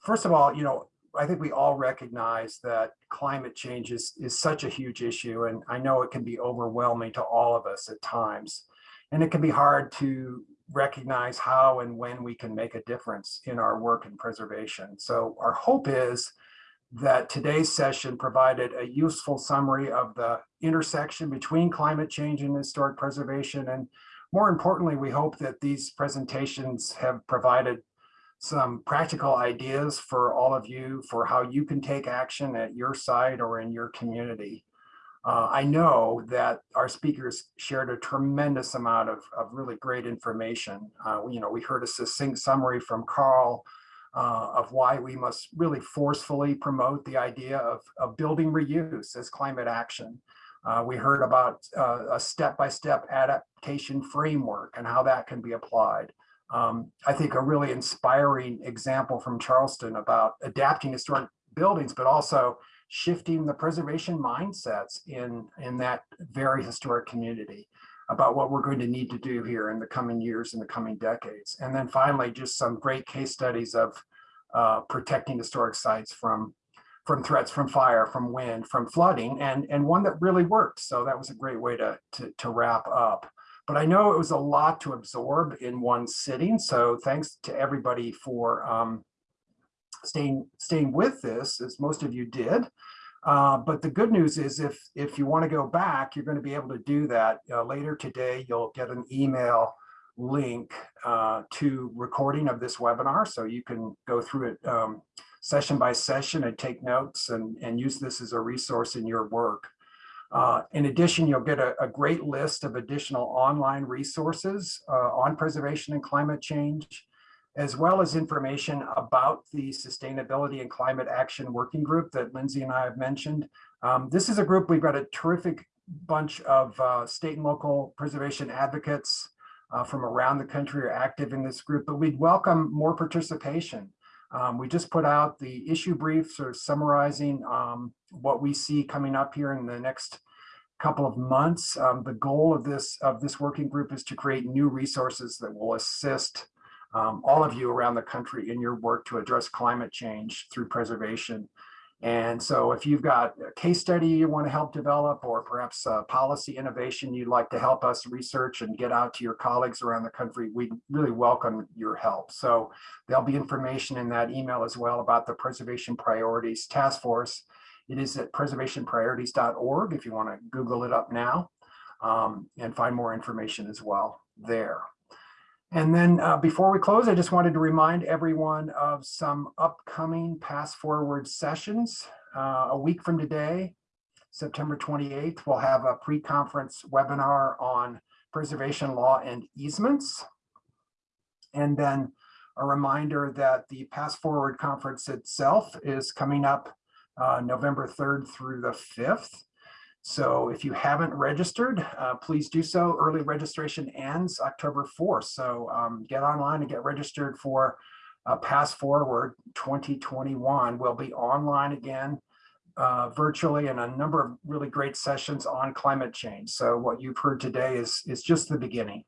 first of all, you know, I think we all recognize that climate change is, is such a huge issue, and I know it can be overwhelming to all of us at times. And it can be hard to recognize how and when we can make a difference in our work in preservation. So our hope is that today's session provided a useful summary of the intersection between climate change and historic preservation. And more importantly, we hope that these presentations have provided some practical ideas for all of you for how you can take action at your site or in your community. Uh, I know that our speakers shared a tremendous amount of, of really great information. Uh, you know, we heard a succinct summary from Carl uh, of why we must really forcefully promote the idea of, of building reuse as climate action. Uh, we heard about uh, a step-by-step -step adaptation framework and how that can be applied um, I think a really inspiring example from Charleston about adapting historic buildings, but also shifting the preservation mindsets in, in that very historic community about what we're going to need to do here in the coming years and the coming decades. And then finally, just some great case studies of uh, protecting historic sites from from threats from fire, from wind, from flooding, and, and one that really worked. So that was a great way to, to, to wrap up. But I know it was a lot to absorb in one sitting. So thanks to everybody for um, staying, staying with this, as most of you did. Uh, but the good news is if, if you want to go back, you're going to be able to do that uh, later today. You'll get an email link uh, to recording of this webinar. So you can go through it um, session by session and take notes and, and use this as a resource in your work. Uh, in addition, you'll get a, a, great list of additional online resources uh, on preservation and climate change, as well as information about the Sustainability and Climate Action Working Group that Lindsay and I have mentioned. Um, this is a group, we've got a terrific bunch of uh, state and local preservation advocates uh, from around the country are active in this group, but we'd welcome more participation. Um, we just put out the issue brief, sort of summarizing um, what we see coming up here in the next couple of months. Um, the goal of this of this working group is to create new resources that will assist um, all of you around the country in your work to address climate change through preservation. And so if you've got a case study you want to help develop, or perhaps a policy innovation you'd like to help us research and get out to your colleagues around the country, we really welcome your help. So there'll be information in that email as well about the Preservation Priorities Task Force. It is at preservationpriorities.org if you want to Google it up now um, and find more information as well there. And then uh, before we close, I just wanted to remind everyone of some upcoming Past Forward sessions. Uh, a week from today, September 28th, we'll have a pre-conference webinar on preservation law and easements. And then a reminder that the Past Forward conference itself is coming up uh, November 3rd through the 5th. So if you haven't registered, uh, please do so. Early registration ends October 4th. So um, get online and get registered for uh, Past Forward 2021. We'll be online again uh, virtually and a number of really great sessions on climate change. So what you've heard today is, is just the beginning.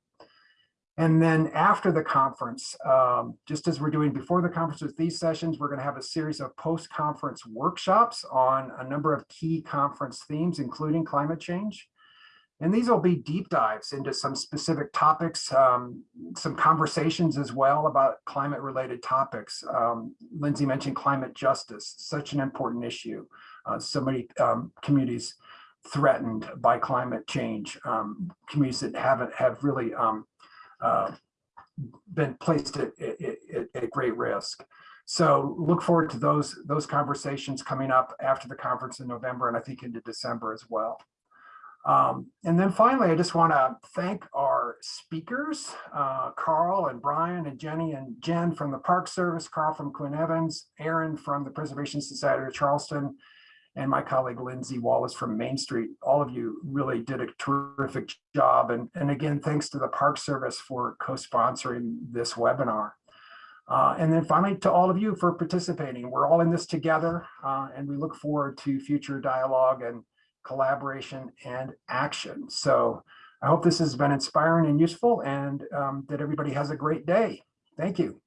And then after the conference, um, just as we're doing before the conference with these sessions, we're going to have a series of post-conference workshops on a number of key conference themes, including climate change. And these will be deep dives into some specific topics, um, some conversations as well about climate related topics. Um, Lindsay mentioned climate justice, such an important issue. Uh, so many um, communities threatened by climate change, um, communities that haven't have really um, been placed at, at, at, great risk. So look forward to those, those conversations coming up after the conference in November and I think into December as well. Um, and then finally, I just want to thank our speakers, uh, Carl and Brian and Jenny and Jen from the Park Service, Carl from Quinn Evans, Aaron from the Preservation Society of Charleston, and my colleague Lindsay Wallace from Main Street. All of you really did a terrific job. And, and again, thanks to the Park Service for co-sponsoring this webinar. Uh, and then finally, to all of you for participating. We're all in this together, uh, and we look forward to future dialogue and collaboration and action. So I hope this has been inspiring and useful and um, that everybody has a great day. Thank you.